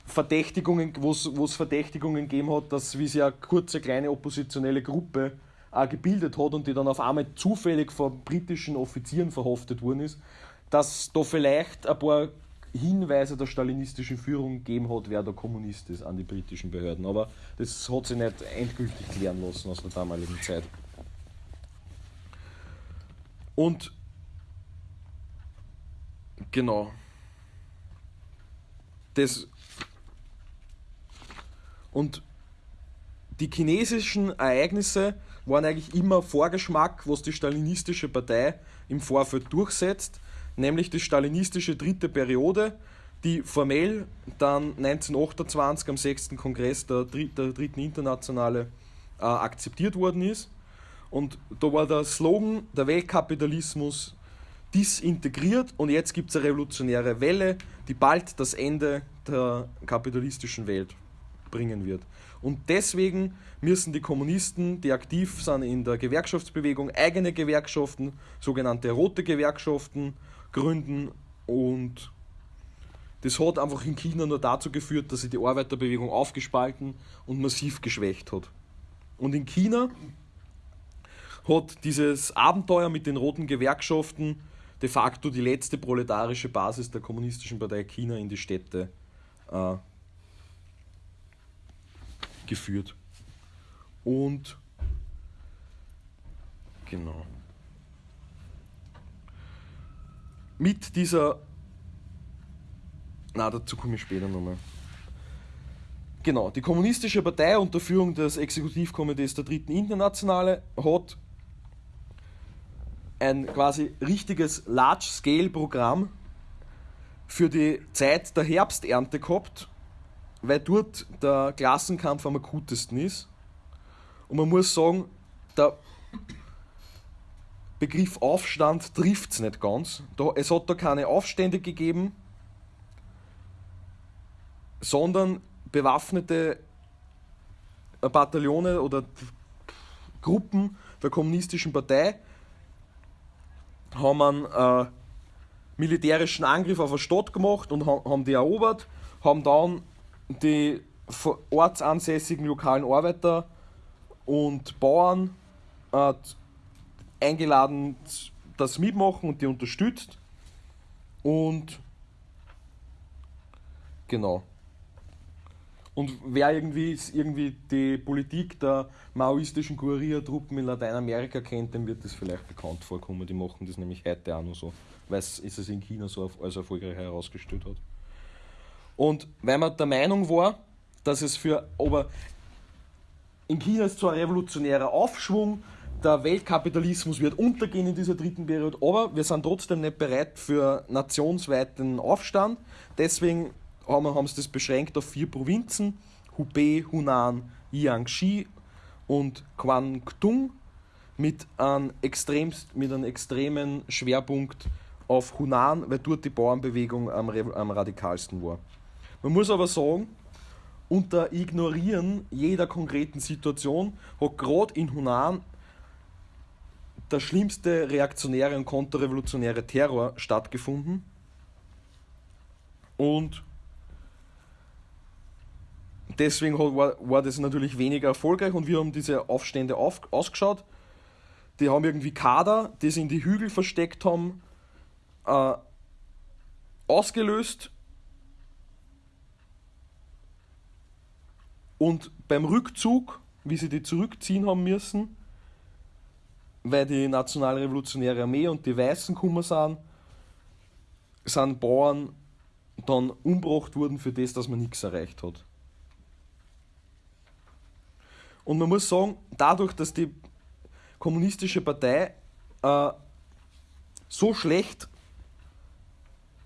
Verdächtigungen, wo es Verdächtigungen gegeben hat, dass wie sie eine kurze kleine oppositionelle Gruppe auch gebildet hat und die dann auf einmal zufällig von britischen Offizieren verhaftet worden ist, dass da vielleicht ein paar Hinweise der stalinistischen Führung gegeben hat, wer der Kommunist ist an die britischen Behörden. Aber das hat sich nicht endgültig klären lassen aus der damaligen Zeit. Und genau. Das und die chinesischen Ereignisse waren eigentlich immer Vorgeschmack, was die stalinistische Partei im Vorfeld durchsetzt nämlich die stalinistische dritte Periode, die formell dann 1928 am 6. Kongress der, der Dritten Internationale äh, akzeptiert worden ist. Und da war der Slogan, der Weltkapitalismus disintegriert und jetzt gibt es eine revolutionäre Welle, die bald das Ende der kapitalistischen Welt bringen wird. Und deswegen müssen die Kommunisten, die aktiv sind in der Gewerkschaftsbewegung, eigene Gewerkschaften, sogenannte rote Gewerkschaften, gründen und das hat einfach in China nur dazu geführt, dass sich die Arbeiterbewegung aufgespalten und massiv geschwächt hat. Und in China hat dieses Abenteuer mit den roten Gewerkschaften de facto die letzte proletarische Basis der Kommunistischen Partei China in die Städte äh, geführt. Und genau. Mit dieser. Na, dazu komme ich später nochmal. Genau, die Kommunistische Partei unter Führung des Exekutivkomitees der Dritten Internationale hat ein quasi richtiges Large-Scale-Programm für die Zeit der Herbsternte gehabt, weil dort der Klassenkampf am akutesten ist. Und man muss sagen, der Begriff Aufstand trifft es nicht ganz. Da, es hat da keine Aufstände gegeben, sondern bewaffnete Bataillone oder Gruppen der kommunistischen Partei haben einen äh, militärischen Angriff auf eine Stadt gemacht und haben die erobert, haben dann die ortsansässigen lokalen Arbeiter und Bauern äh, eingeladen, das mitmachen und die unterstützt. Und genau. Und wer irgendwie, irgendwie die Politik der maoistischen Guerilla-Truppen in Lateinamerika kennt, dem wird das vielleicht bekannt vorkommen. Die machen das nämlich heute auch noch so, weil es es in China so als erfolgreich herausgestellt hat. Und weil man der Meinung war, dass es für, aber in China ist zwar ein revolutionärer Aufschwung, der Weltkapitalismus wird untergehen in dieser dritten Periode, aber wir sind trotzdem nicht bereit für nationsweiten Aufstand. Deswegen haben, haben sie das beschränkt auf vier Provinzen: Hubei, Hunan, Jiangxi und Guangdong mit einem, extremst, mit einem extremen Schwerpunkt auf Hunan, weil dort die Bauernbewegung am, am radikalsten war. Man muss aber sagen, unter Ignorieren jeder konkreten Situation hat gerade in Hunan der schlimmste reaktionäre und konterrevolutionäre Terror stattgefunden. Und deswegen war, war das natürlich weniger erfolgreich und wir haben diese Aufstände auf, ausgeschaut. Die haben irgendwie Kader, die sie in die Hügel versteckt haben, äh, ausgelöst. Und beim Rückzug, wie sie die zurückziehen haben müssen, weil die Nationalrevolutionäre Armee und die Weißen gekommen sind, sind Bauern dann umgebracht worden für das, dass man nichts erreicht hat. Und man muss sagen, dadurch, dass die kommunistische Partei äh, so schlecht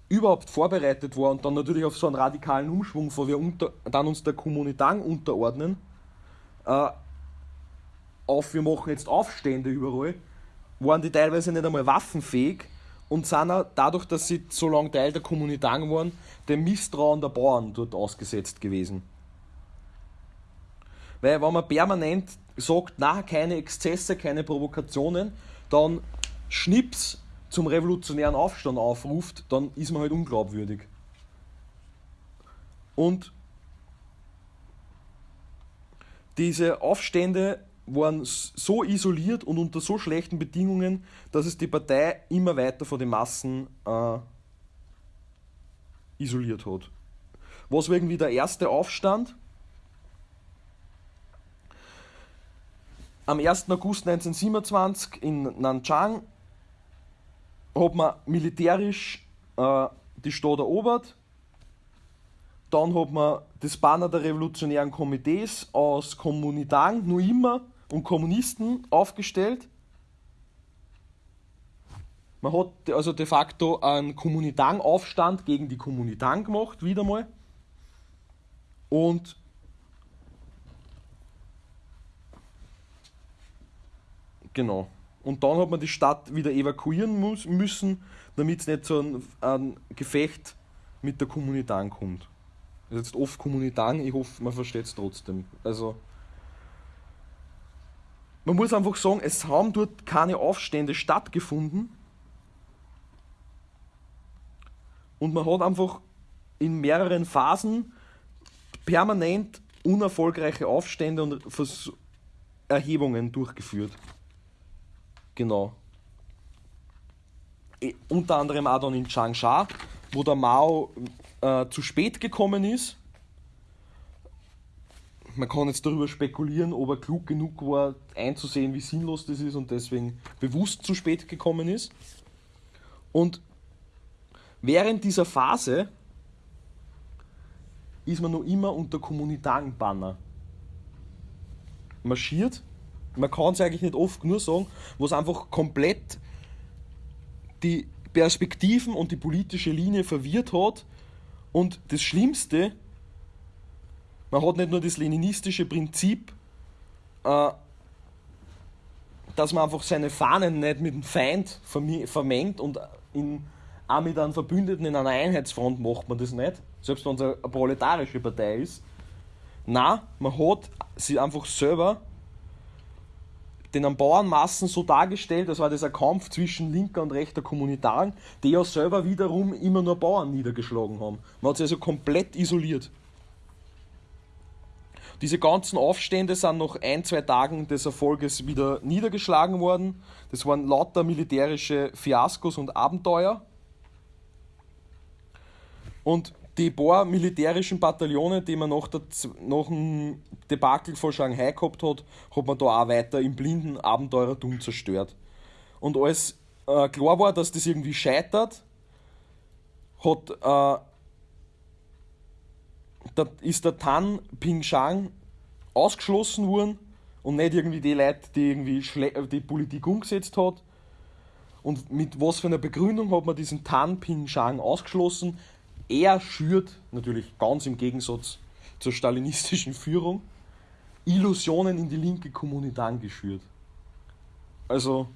überhaupt vorbereitet war und dann natürlich auf so einen radikalen Umschwung, wo wir unter, dann uns der Kommunitang unterordnen, äh, auf wir machen jetzt Aufstände überall, waren die teilweise nicht einmal waffenfähig und sind auch dadurch, dass sie so lange Teil der Kommunitang waren, dem Misstrauen der Bauern dort ausgesetzt gewesen. Weil wenn man permanent sagt, na, keine Exzesse, keine Provokationen, dann Schnips zum revolutionären Aufstand aufruft, dann ist man halt unglaubwürdig. Und diese Aufstände waren so isoliert und unter so schlechten Bedingungen, dass es die Partei immer weiter von den Massen äh, isoliert hat. Was war irgendwie der erste Aufstand? Am 1. August 1927 in Nanchang hat man militärisch äh, die Stadt erobert. Dann hat man das Banner der revolutionären Komitees aus Kommunitang, nur immer und Kommunisten aufgestellt. Man hat also de facto einen Kommunitang-Aufstand gegen die Kommunitang gemacht, wieder mal. Und Genau. Und dann hat man die Stadt wieder evakuieren muss, müssen, damit es nicht zu einem, einem, Gefecht mit der Kommunitang kommt. Das ist jetzt oft Kommunitang, ich hoffe, man versteht es trotzdem. Also, man muss einfach sagen, es haben dort keine Aufstände stattgefunden. Und man hat einfach in mehreren Phasen permanent unerfolgreiche Aufstände und Erhebungen durchgeführt. Genau. E, unter anderem auch dann in Changsha, wo der Mao äh, zu spät gekommen ist. man kann jetzt darüber spekulieren, ob er klug genug war, einzusehen, wie sinnlos das ist und deswegen bewusst zu spät gekommen ist. Und während dieser Phase ist man noch immer unter kommunitaren Banner marschiert. Man kann es eigentlich nicht oft nur sagen, was einfach komplett die Perspektiven und die politische Linie verwirrt hat. Und das Schlimmste, man hat nicht nur das leninistische Prinzip, äh, dass man einfach seine Fahnen nicht mit dem Feind vermengt und in, auch mit einem Verbündeten in einer Einheitsfront macht man das nicht, selbst wenn es eine proletarische Partei ist. Na, man hat sie einfach selber den Bauernmassen so dargestellt, als war das ein Kampf zwischen linker und rechter Kommunitaren, die ja selber wiederum immer nur Bauern niedergeschlagen haben. Man hat sie also komplett isoliert. Diese ganzen Aufstände sind nach ein, zwei Tagen des Erfolges wieder niedergeschlagen worden. Das waren lauter militärische Fiaskos und Abenteuer. Und die paar militärischen Bataillone, die man nach, der, dem Debakel von Shanghai gehabt hat, hat man da auch weiter im blinden Abenteurertum zerstört. Und als äh, klar war, dass das irgendwie scheitert, hat äh, da ist der Tan Pingshang ausgeschlossen worden und nicht irgendwie die Leute, die irgendwie die Politik umgesetzt hat. Und mit was für einer Begründung hat man diesen Tan Pingshang ausgeschlossen? Er schürt, natürlich ganz im Gegensatz zur stalinistischen Führung, Illusionen in die linke Kommunität geschürt. Also,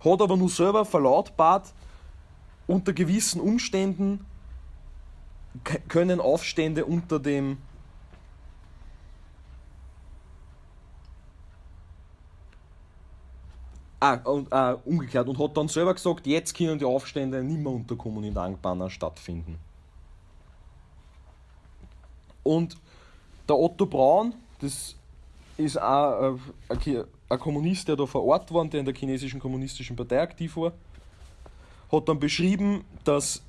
hat aber nur selber verlautbart, unter gewissen Umständen können Aufstände unter dem Ah, und, ah, umgekehrt und hat dann selber gesagt, jetzt können die Aufstände nicht mehr unter Kommunistangbanner stattfinden. Und der Otto Braun, das ist auch ein, ein Kommunist, der da vor Ort war, der in der chinesischen kommunistischen Partei aktiv war, hat dann beschrieben, dass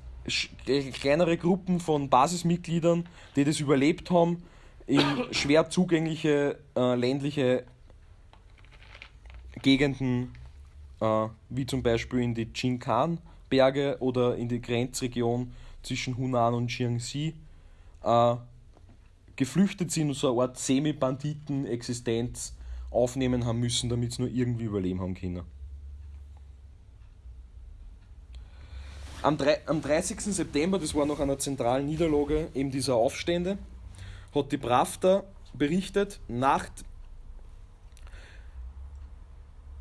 kleinere Gruppen von Basismitgliedern, die das überlebt haben, in schwer zugängliche äh, ländliche Gegenden, äh, wie zum Beispiel in die Jinkan-Berge oder in die Grenzregion zwischen Hunan und Jiangxi, äh, geflüchtet sind und so eine Art Semi-Banditen-Existenz aufnehmen haben müssen, damit sie nur irgendwie überleben haben können. Am, am 30. September, das war nach einer zentralen Niederlage eben dieser Aufstände, hat die Pravda berichtet, nach,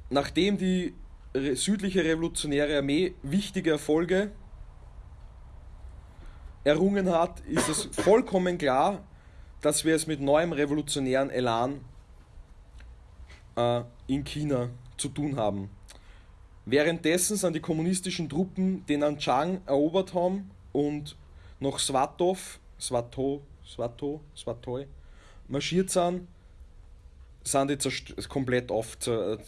nachdem die südliche revolutionäre Armee wichtige Erfolge errungen hat, ist es vollkommen klar, dass wir es mit neuem revolutionären Elan äh, in China zu tun haben. Währenddessen sind die kommunistischen Truppen den Anchang erobert haben und nach Swatov, Swato, Swato, Swatoi marschiert sind, sind die komplett auf,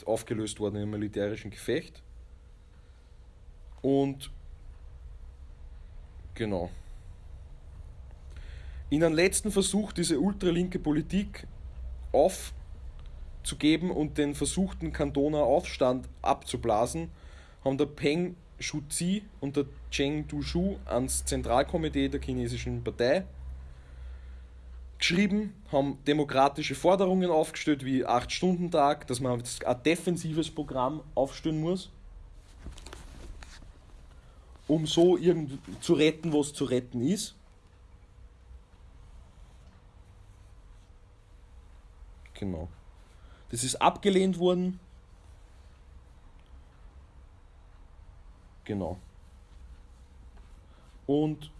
aufgelöst worden im militärischen Gefecht. Und genau. In einem letzten Versuch, diese ultralinke Politik auf zu geben und den versuchten Kantoner Aufstand abzublasen, haben der Peng Shuzi und der Cheng Dushu ans Zentralkomitee der chinesischen Partei geschrieben, haben demokratische Forderungen aufgestellt wie 8-Stunden-Tag, dass man ein defensives Programm aufstellen muss, um so irgend zu retten, was zu retten ist. Genau. Das ist abgelehnt worden. Genau. Und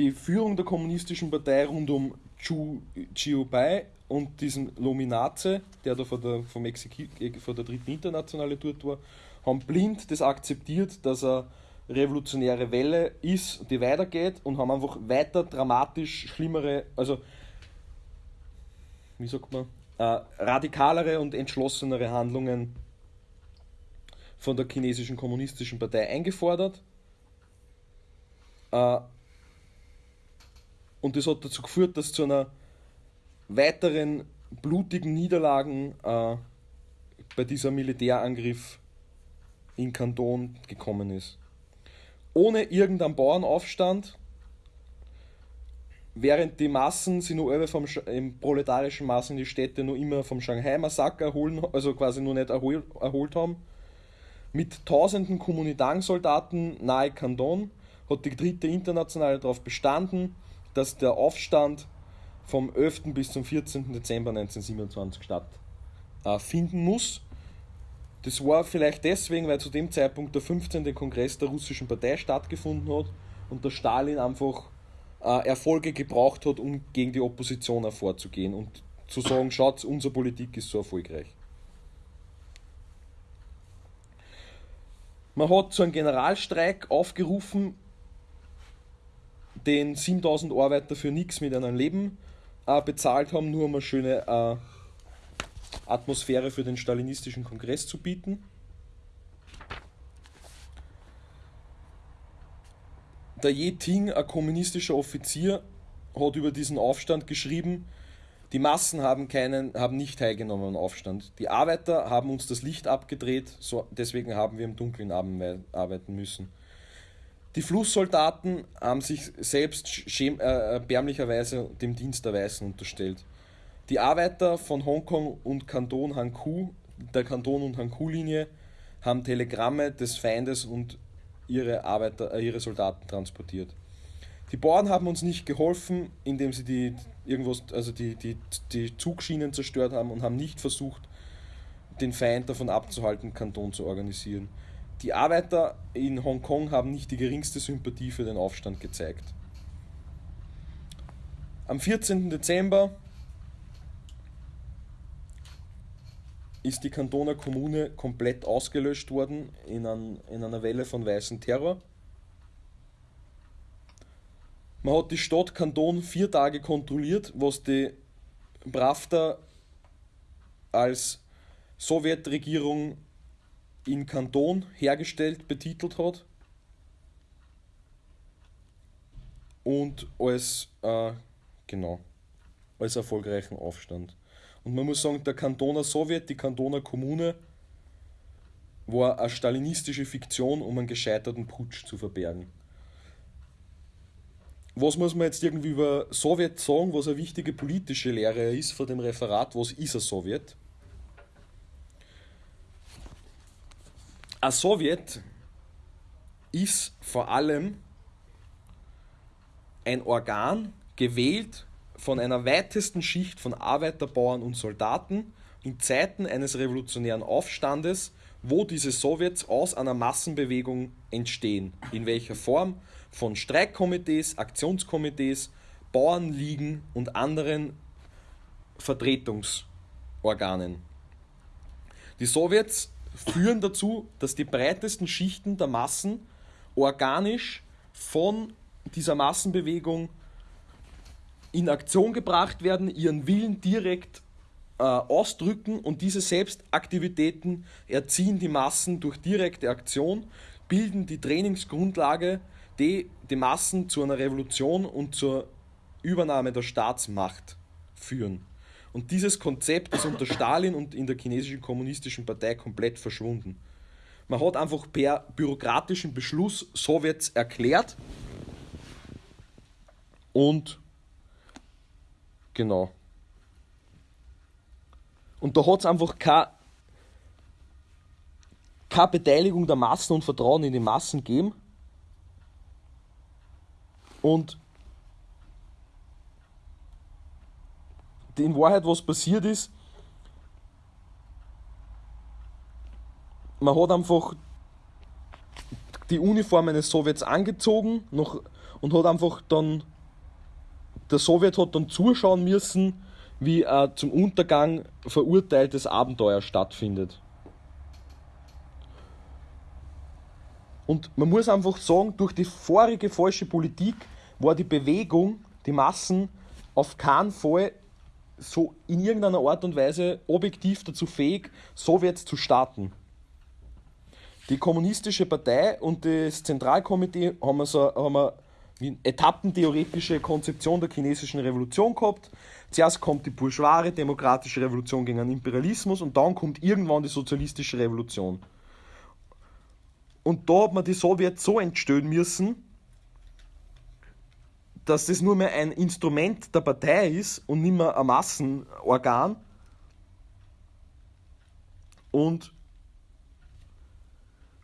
die Führung der kommunistischen Partei rund um Chu Chiubai und diesen Lominaze, der da vor der, vom Exeki vor der dritten Internationale dort war, haben blind das akzeptiert, dass er revolutionäre Welle ist, die weitergeht und haben einfach weiter dramatisch schlimmere, also wie sagt man, äh, radikalere und entschlossenere Handlungen von der chinesischen kommunistischen Partei eingefordert. Äh, und das hat dazu geführt, dass zu einer weiteren blutigen Niederlagen äh, bei dieser Militärangriff in Kanton gekommen ist. Ohne irgendeinen Bauernaufstand, während die Massen sich nur vom, im proletarischen Massen die Städte nur immer vom Shanghai-Massaker erholen, also quasi nur nicht erhol, erholt haben, mit tausenden Kommunitang-Soldaten nahe Kanton hat die dritte Internationale darauf bestanden, dass der Aufstand vom 11. bis zum 14. Dezember 1927 stattfinden äh, muss. Das war vielleicht deswegen, weil zu dem Zeitpunkt der 15. Kongress der russischen Partei stattgefunden hat und der Stalin einfach äh, Erfolge gebraucht hat, um gegen die Opposition hervorzugehen und zu sagen, schaut, unsere Politik ist so erfolgreich. Man hat zu einem Generalstreik aufgerufen, den 7000 Arbeiter für nichts mit einem Leben äh, bezahlt haben, nur um eine schöne äh, Atmosphäre für den stalinistischen Kongress zu bieten. Der Ye Ting, ein kommunistischer Offizier, hat über diesen Aufstand geschrieben, die Massen haben, keinen, haben nicht teilgenommen am Aufstand. Die Arbeiter haben uns das Licht abgedreht, so, deswegen haben wir im Dunkeln arbeiten müssen. Die Flusssoldaten haben sich selbst äh, erbärmlicherweise dem Dienst der Weißen unterstellt. Die Arbeiter von Hongkong und Kanton Hankou, der Kanton- und Hankou-Linie, haben Telegramme des Feindes und ihre, Arbeiter, äh, ihre Soldaten transportiert. Die Bauern haben uns nicht geholfen, indem sie die, irgendwas, also die, die, die Zugschienen zerstört haben und haben nicht versucht, den Feind davon abzuhalten, Kanton zu organisieren. Die Arbeiter in Hongkong haben nicht die geringste Sympathie für den Aufstand gezeigt. Am 14. Dezember ist die Kantoner Kommune komplett ausgelöscht worden in, ein, in einer Welle von weißen Terror. Man hat die Stadt Kanton vier Tage kontrolliert, was die Pravda als Sowjetregierung in Kanton hergestellt, betitelt hat. Und als, äh, genau, als erfolgreichen Aufstand. Und man muss sagen, der Kantoner Sowjet, die Kantoner Kommune, war eine stalinistische Fiktion, um einen gescheiterten Putsch zu verbergen. Was muss man jetzt irgendwie über Sowjet sagen, was eine wichtige politische Lehre ist vor dem Referat, was ist ein Sowjet? Ein Sowjet ist vor allem ein Organ, gewählt von einer weitesten Schicht von Arbeiter, Bauern und Soldaten in Zeiten eines revolutionären Aufstandes, wo diese Sowjets aus einer Massenbewegung entstehen. In welcher Form? Von Streikkomitees, Aktionskomitees, Bauernligen und anderen Vertretungsorganen. Die Sowjets führen dazu, dass die breitesten Schichten der Massen organisch von dieser Massenbewegung in Aktion gebracht werden, ihren Willen direkt äh, ausdrücken und diese Selbstaktivitäten erziehen die Massen durch direkte Aktion, bilden die Trainingsgrundlage, die die Massen zu einer Revolution und zur Übernahme der Staatsmacht führen. Und dieses Konzept ist unter Stalin und in der chinesischen kommunistischen Partei komplett verschwunden. Man hat einfach per bürokratischen Beschluss Sowjets erklärt und genau. Und da hat es einfach keine, keine Beteiligung der Massen und Vertrauen in die Massen gegeben. Und in Wahrheit, was passiert ist, man hat einfach die Uniformen des Sowjets angezogen noch, und hat einfach dann, der Sowjet hat dann zuschauen müssen, wie ein zum Untergang verurteiltes Abenteuer stattfindet. Und man muss einfach sagen, durch die vorige falsche Politik war die Bewegung, die Massen auf keinen Fall so in irgendeiner Art und Weise objektiv dazu fähig, Sowjets zu starten. Die kommunistische Partei und das Zentralkomitee haben, so, haben etappentheoretische Konzeption der chinesischen Revolution gehabt. Zuerst kommt die bourgeoise demokratische Revolution gegen den Imperialismus und dann kommt irgendwann die sozialistische Revolution. Und da hat man die Sowjets so entstehen müssen, dass das nur mehr ein Instrument der Partei ist und nicht mehr ein Massenorgan. Und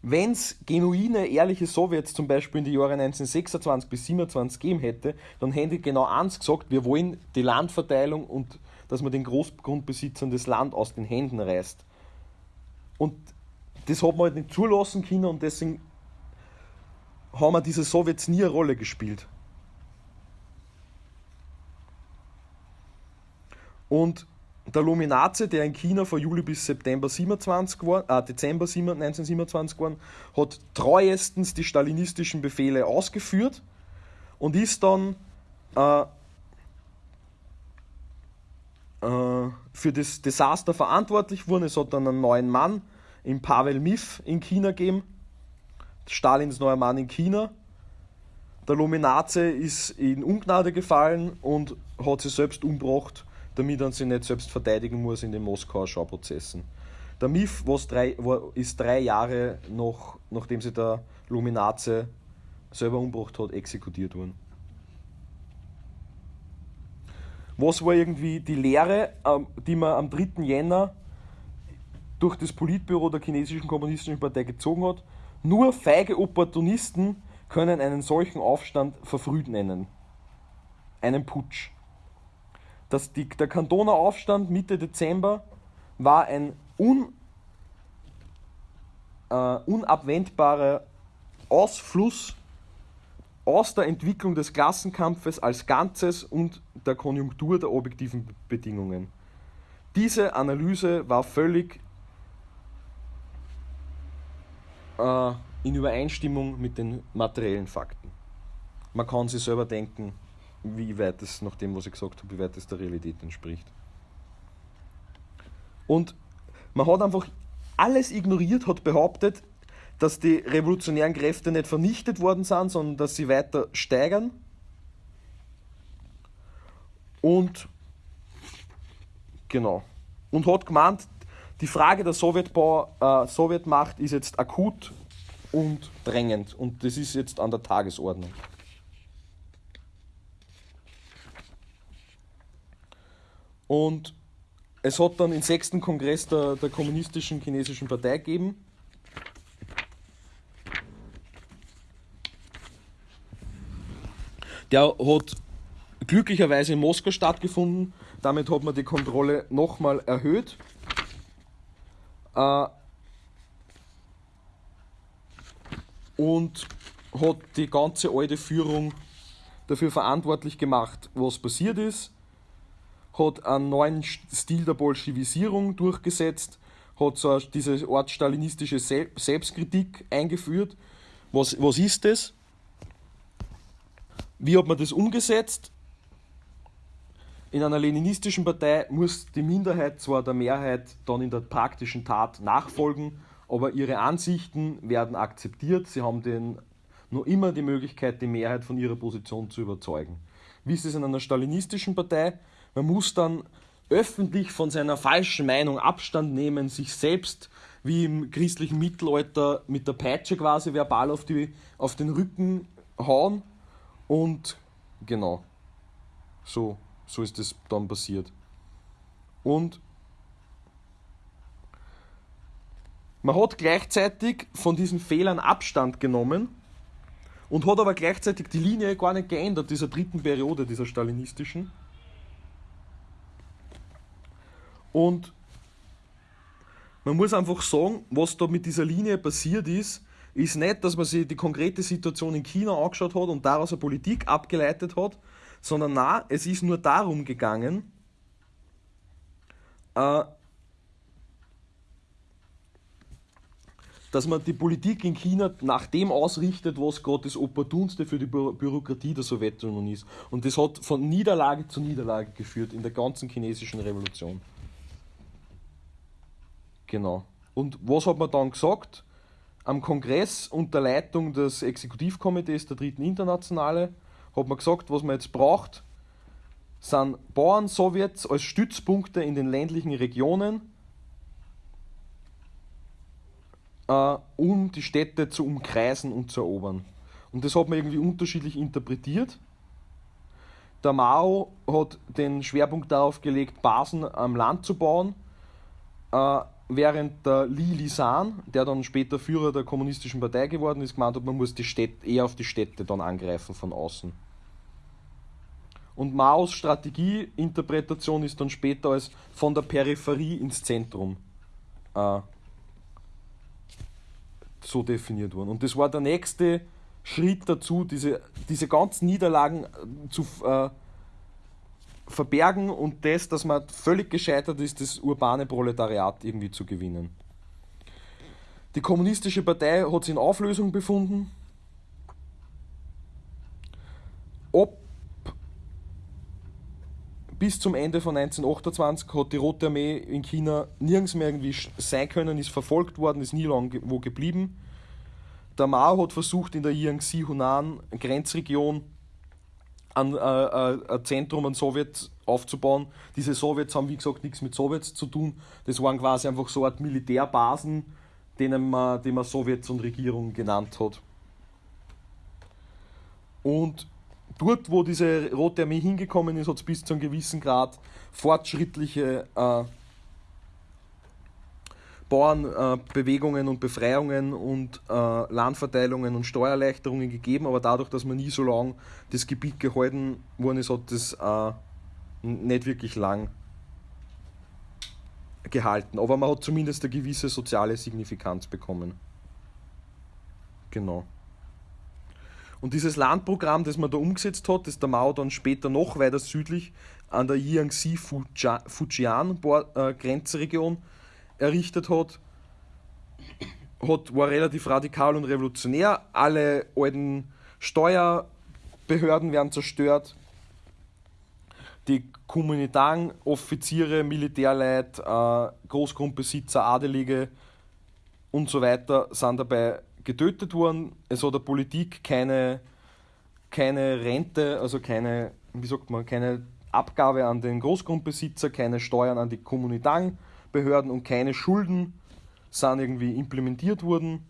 wenn es genuine, ehrliche Sowjets zum Beispiel in die Jahre 1926 bis 27 gegeben hätte, dann hätten die genau eins gesagt, wir wollen die Landverteilung und dass man den Großgrundbesitzern das Land aus den Händen reißt. Und das hat man halt nicht zulassen können und deswegen haben wir diese Sowjets nie eine Rolle gespielt. Und der Luminace, der in China von Juli bis September 27 war, äh, Dezember 1927 war, hat treuestens die stalinistischen Befehle ausgeführt und ist dann äh, äh, für das Desaster verantwortlich worden. Es hat dann einen neuen Mann in Pavel Mif in China gegeben, Stalins neuer Mann in China. Der Luminace ist in Ungnade gefallen und hat sich selbst umgebracht damit er sich nicht selbst verteidigen muss in den Moskauer Schauprozessen. Der MIF drei, war, ist drei Jahre noch, nachdem sich der Luminace selber umgebracht hat, exekutiert worden. Was war irgendwie die Lehre, ähm, die man am 3. Jänner durch das Politbüro der chinesischen kommunistischen Partei gezogen hat? Nur feige Opportunisten können einen solchen Aufstand verfrüht nennen. Einen Putsch dass die, der Kantoner Aufstand Mitte Dezember war ein un, äh, unabwendbarer Ausfluss aus der Entwicklung des Klassenkampfes als Ganzes und der Konjunktur der objektiven Bedingungen. Diese Analyse war völlig äh, in Übereinstimmung mit den materiellen Fakten. Man kann sich selber denken, wie weit es, nach dem, was ich gesagt habe, wie weit es der Realität entspricht. Und man hat einfach alles ignoriert, hat behauptet, dass die revolutionären Kräfte nicht vernichtet worden sind, sondern dass sie weiter steigern. Und genau. Und hat gemeint, die Frage der Sowjetbau, äh, Sowjetmacht ist jetzt akut und drängend und das ist jetzt an der Tagesordnung. Und es hat dann den sechsten Kongress der, der Kommunistischen Chinesischen Partei gegeben. Der hat glücklicherweise in Moskau stattgefunden. Damit hat man die Kontrolle nochmal erhöht. Äh, und hat die ganze alte Führung dafür verantwortlich gemacht, was passiert ist hat einen neuen Stil der Bolschewisierung durchgesetzt, hat so diese Art stalinistische Selbstkritik eingeführt. Was, was ist das? Wie hat man das umgesetzt? In einer leninistischen Partei muss die Minderheit zwar der Mehrheit dann in der praktischen Tat nachfolgen, aber ihre Ansichten werden akzeptiert. Sie haben den, nur immer die Möglichkeit, die Mehrheit von ihrer Position zu überzeugen. Wie ist es in einer stalinistischen Partei? Man muss dann öffentlich von seiner falschen Meinung Abstand nehmen, sich selbst wie im christlichen Mittelalter mit der Peitsche quasi verbal auf, die, auf den Rücken hauen und genau, so, so ist es dann passiert. Und man hat gleichzeitig von diesen Fehlern Abstand genommen und hat aber gleichzeitig die Linie gar nicht geändert, dieser dritten Periode, dieser stalinistischen. Und man muss einfach sagen, was da mit dieser Linie passiert ist, ist nicht, dass man sich die konkrete Situation in China angeschaut hat und daraus eine Politik abgeleitet hat, sondern na, es ist nur darum gegangen, äh, dass man die Politik in China nach dem ausrichtet, was gerade das Opportunste für die Bü Bürokratie der Sowjetunion ist. Und das hat von Niederlage zu Niederlage geführt in der ganzen chinesischen Revolution. Genau. Und was hat man dann gesagt? Am Kongress unter Leitung des Exekutivkomitees der Dritten Internationale hat man gesagt, was man jetzt braucht, sind Bauern-Sowjets als Stützpunkte in den ländlichen Regionen, äh, um die Städte zu umkreisen und zu erobern. Und das hat man irgendwie unterschiedlich interpretiert. Der Mao hat den Schwerpunkt darauf gelegt, Basen am Land zu bauen, äh, während der Li Lisan, der dann später Führer der kommunistischen Partei geworden ist, gemeint hat, man muss die Städte, eher auf die Städte dann angreifen von außen. Und Maos Strategieinterpretation ist dann später als von der Peripherie ins Zentrum äh, so definiert worden. Und das war der nächste Schritt dazu, diese, diese ganzen Niederlagen zu äh, verbergen und das, dass man völlig gescheitert ist, das urbane Proletariat irgendwie zu gewinnen. Die kommunistische Partei hat sich in Auflösung befunden. Ob bis zum Ende von 1928 hat die Rote Armee in China nirgends mehr irgendwie sein können, ist verfolgt worden, ist nie lang wo geblieben. Der Mao hat versucht, in der Jiangxi-Hunan-Grenzregion ein, äh, äh, ein Zentrum an Sowjets aufzubauen. Diese Sowjets haben, wie gesagt, nichts mit Sowjets zu tun. Das waren quasi einfach so eine Art Militärbasen, denen man, die man Sowjets und Regierung genannt hat. Und dort, wo diese Rote Armee hingekommen ist, hat es bis zu einem gewissen Grad fortschrittliche äh, Bauernbewegungen äh, und Befreiungen und äh, Landverteilungen und Steuererleichterungen gegeben, aber dadurch, dass man nie so lange das Gebiet gehalten worden ist, hat das äh, nicht wirklich lang gehalten. Aber man hat zumindest eine gewisse soziale Signifikanz bekommen. Genau. Und dieses Landprogramm, das man da umgesetzt hat, das der Mao dann später noch weiter südlich an der Jiangxi-Fujian-Grenzregion äh, errichtet hat, hat, war relativ radikal und revolutionär. Alle alten Steuerbehörden werden zerstört. Die Kommunitaren, Offiziere, Militärleute, äh, Großgrundbesitzer, Adelige und so weiter sind dabei getötet worden. Es hat der Politik keine, keine Rente, also keine, wie sagt man, keine Abgabe an den Großgrundbesitzer, keine Steuern an die Kommunitaren Behörden und keine Schulden sind irgendwie implementiert worden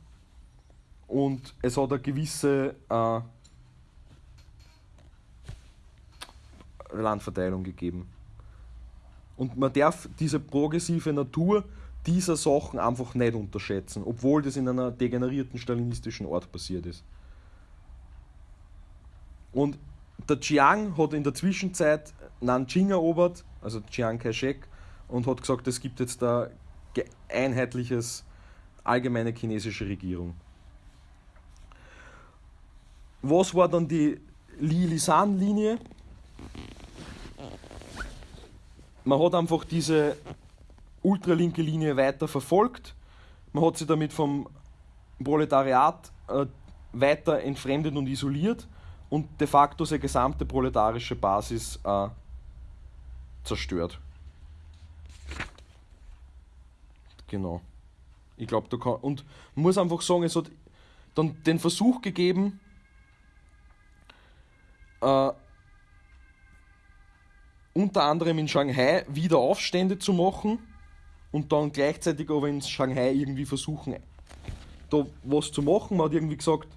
und es hat eine gewisse äh, Landverteilung gegeben. Und man darf diese progressive Natur dieser Sachen einfach nicht unterschätzen, obwohl das in einer degenerierten stalinistischen Ort passiert ist. Und der Chiang hat in der Zwischenzeit Nanjing erobert, also Chiang Kai-shek, und hat gesagt, es gibt jetzt da einheitliches allgemeine chinesische Regierung. Was war dann die Li-Lisan-Linie? Man hat einfach diese ultralinke Linie weiter verfolgt. Man hat sie damit vom Proletariat äh, weiter entfremdet und isoliert und de facto seine gesamte proletarische Basis äh, zerstört. Genau. Ich glaube, da kann. Und muss einfach sagen, es hat dann den Versuch gegeben, äh, unter anderem in Shanghai wieder Aufstände zu machen und dann gleichzeitig aber in Shanghai irgendwie versuchen, da was zu machen. Man hat irgendwie gesagt,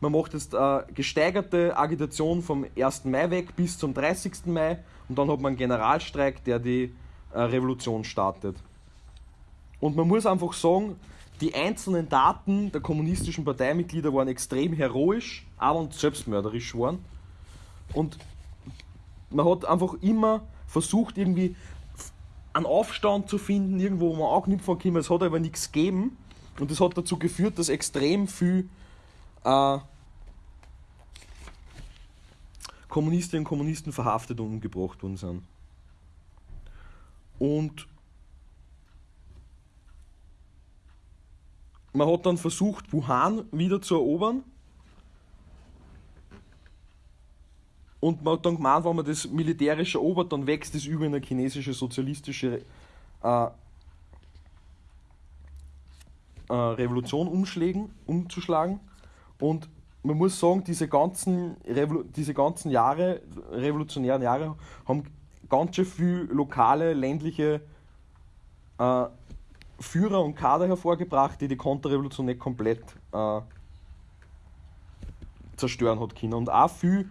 man macht jetzt eine gesteigerte Agitation vom 1. Mai weg bis zum 30. Mai und dann hat man einen Generalstreik, der die äh, Revolution startet. Und man muss einfach sagen, die einzelnen Daten der kommunistischen Parteimitglieder waren extrem heroisch, aber und selbstmörderisch waren. Und man hat einfach immer versucht, irgendwie einen Aufstand zu finden, irgendwo, wo man anknüpfen kann. Es hat aber nichts gegeben. Und das hat dazu geführt, dass extrem viel äh, Kommunistinnen und Kommunisten verhaftet und umgebracht worden sind. Und Man hat dann versucht, Wuhan wieder zu erobern. Und man hat dann gemeint, wenn man das militärisch erobert, dann wächst es über in eine chinesische sozialistische äh, äh, Revolution umschlagen, umzuschlagen. Und man muss sagen, diese ganzen, Revolu diese ganzen Jahre, revolutionären Jahre, haben ganz schön viele lokale, ländliche äh, Führer und Kader hervorgebracht, die die Konterrevolution nicht komplett äh, zerstören hat können. Und auch viele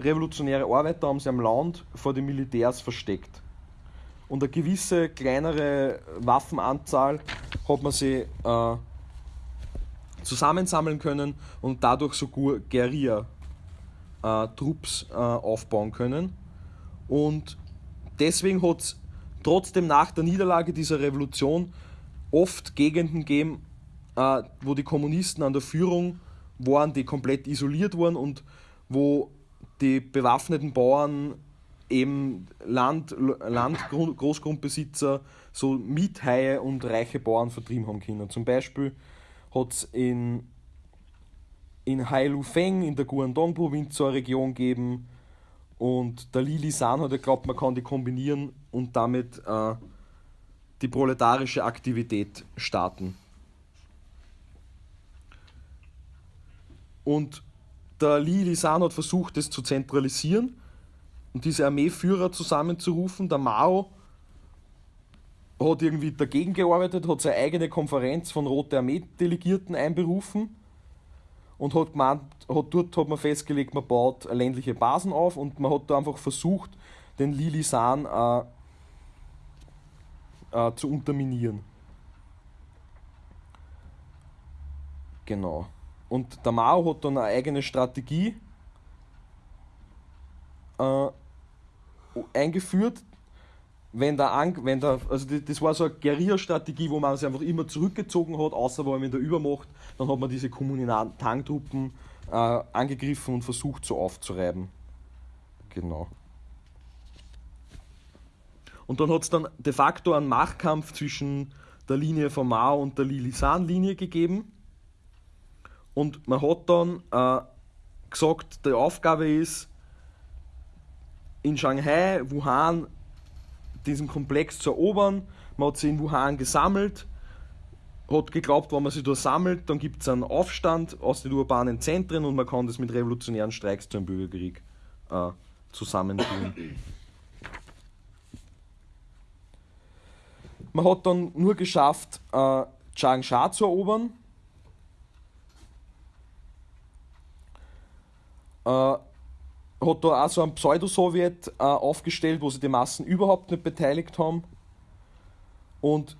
revolutionäre Arbeiter haben sie am Land vor den Militärs versteckt. Und eine gewisse kleinere Waffenanzahl hat man sie äh, zusammensammeln können und dadurch sogar Guerilla-Trupps äh, äh, aufbauen können. Und deswegen hat es trotzdem nach der Niederlage dieser Revolution oft Gegenden gegeben, äh, wo die Kommunisten an der Führung waren, die komplett isoliert waren und wo die bewaffneten Bauern eben Land, Land Großgrundbesitzer so Miethaie und reiche Bauern vertrieben haben können. Zum Beispiel hat es in, in Hailufeng in der Guangdong-Provinz so eine Region gegeben und der Li Lisan hat ja geglaubt, man kann die kombinieren und damit äh, die proletarische Aktivität starten. Und der Li Lisan hat versucht, das zu zentralisieren und diese Armeeführer zusammenzurufen. Der Mao hat irgendwie dagegen gearbeitet, hat seine eigene Konferenz von Rote Armee-Delegierten einberufen und hat gemeint, hat, dort hat man festgelegt, man baut ländliche Basen auf und man hat da einfach versucht, den Lilisan äh, äh, zu unterminieren. Genau. Und der Mao hat dann eine eigene Strategie äh, eingeführt, wenn der, wenn der also das war so eine Guerilla-Strategie, wo man sich einfach immer zurückgezogen hat, außer vor allem in der Übermacht, dann hat man diese kommunalen Tangtruppen äh, angegriffen und versucht so aufzureiben. Genau. Und dann hat es dann de facto einen Machtkampf zwischen der Linie von Mao und der Lilisan-Linie gegeben. Und man hat dann äh, gesagt, die Aufgabe ist, in Shanghai, Wuhan, diesen Komplex zu erobern. Man hat sich in Wuhan gesammelt, hat geglaubt, wenn man sich da sammelt, dann gibt es einen Aufstand aus den urbanen Zentren und man kann das mit revolutionären Streiks zu einem Bürgerkrieg äh, zusammentun. Man hat dann nur geschafft, äh, Changsha zu erobern. Äh, hat da auch so ein Pseudo-Sowjet äh, aufgestellt, wo sie die Massen überhaupt nicht beteiligt haben. Und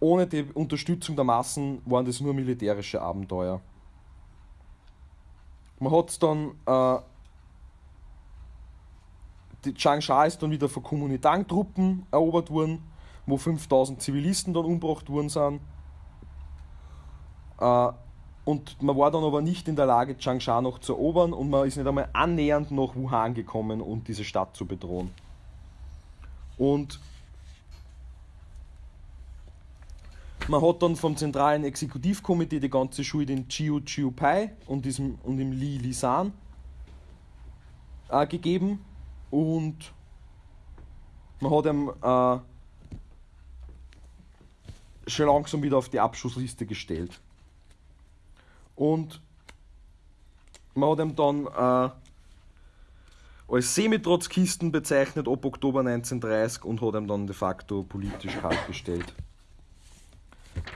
ohne die Unterstützung der Massen waren das nur militärische Abenteuer. Man hat dann. Äh, die Changsha ist dann wieder von Kuomintang-Truppen erobert worden, wo 5000 Zivilisten dann umgebracht worden sind. Äh, und man war dann aber nicht in der Lage, Changsha noch zu erobern und man ist nicht einmal annähernd nach Wuhan gekommen, um diese Stadt zu bedrohen. Und man hat dann vom zentralen Exekutivkomitee die ganze Schuld in Chiu Chiu Pai und, diesem, und im Li Lisan äh, gegeben und man hat ihm äh, schon langsam wieder auf die Abschussliste gestellt. Und man hat ihm dann äh, als Semitrotzkisten bezeichnet ab Oktober 1930 und hat ihm dann de facto politisch kaltgestellt.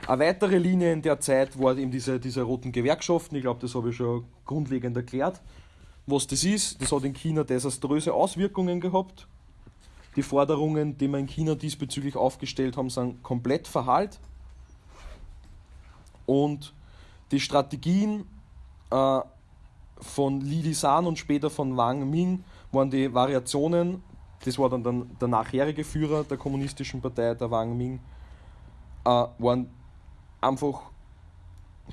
Eine weitere Linie in der Zeit war eben diese, diese roten Gewerkschaften. Ich glaube, das habe ich schon grundlegend erklärt. Was das ist, das hat in China desaströse Auswirkungen gehabt. Die Forderungen, die wir in China diesbezüglich aufgestellt haben, sind komplett verhallt. Und die Strategien äh, von Li Lisan und später von Wang Ming waren die Variationen, das war dann der, der nachherige Führer der kommunistischen Partei, der Wang Ming, äh, waren einfach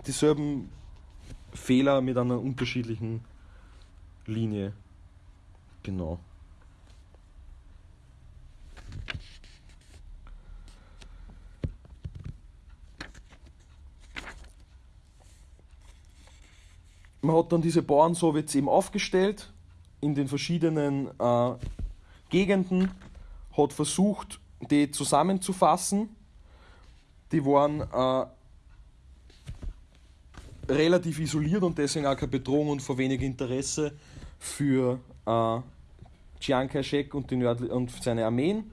dieselben Fehler mit einer unterschiedlichen Linie. Genau. Man hat dann diese Bauern-Sowjets eben aufgestellt in den verschiedenen äh, Gegenden, hat versucht, die zusammenzufassen. Die waren äh, relativ isoliert und deswegen auch keine Bedrohung und vor wenig Interesse für äh, Chiang Kai-shek und, und seine Armeen.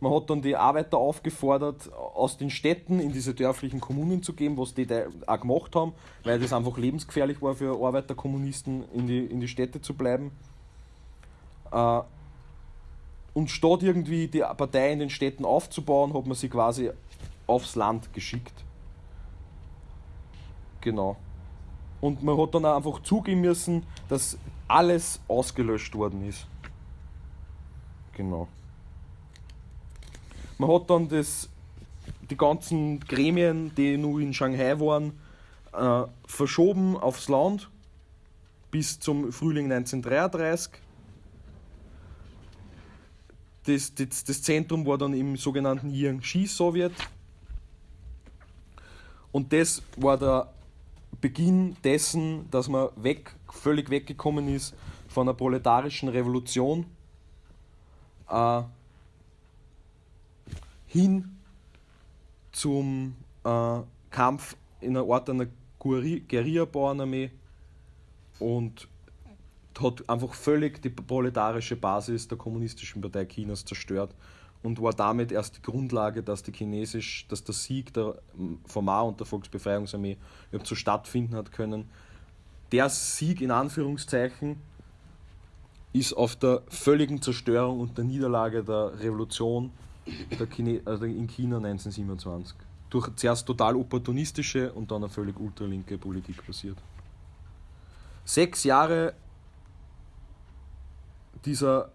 Man hat dann die Arbeiter aufgefordert, aus den Städten in diese dörflichen Kommunen zu gehen, was die da auch gemacht haben, weil das einfach lebensgefährlich war für Arbeiterkommunisten, in die, in die Städte zu bleiben. Äh, und statt irgendwie die Partei in den Städten aufzubauen, hat man sie quasi aufs Land geschickt. Genau. Und man hat dann auch einfach zugeben müssen, dass alles ausgelöscht worden ist. Genau. Man hat dann das, die ganzen Gremien, die nur in Shanghai waren, äh, verschoben aufs Land bis zum Frühling 1933. Das, das, das Zentrum war dann im sogenannten Jiangxi-Sowjet. Und das war der Beginn dessen, dass man weg, völlig weggekommen ist von der proletarischen Revolution äh, hin zum äh, Kampf in einer Art einer Guerilla-Bauernarmee und hat einfach völlig die proletarische Basis der Kommunistischen Partei Chinas zerstört und war damit erst die Grundlage, dass, die Chinesisch, dass der Sieg der vom Mao und der Volksbefreiungsarmee überhaupt so stattfinden hat können. Der Sieg in Anführungszeichen ist auf der völligen Zerstörung und der Niederlage der Revolution Chine also in China 1927 durch zuerst total opportunistische und dann eine völlig ultralinke Politik passiert. Sechs Jahre dieser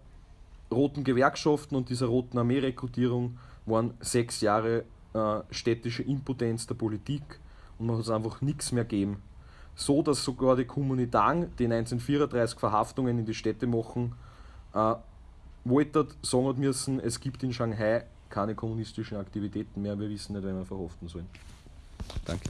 roten Gewerkschaften und dieser roten Armeerekrutierung waren sechs Jahre äh, städtische Impotenz der Politik und man hat es einfach nichts mehr gegeben. So dass sogar die Kommunitang, die 1934 Verhaftungen in die Städte machen, äh, wollte sagen müssen, es gibt in Shanghai keine kommunistischen Aktivitäten mehr, wir wissen nicht, wen wir verhaften sollen. Danke.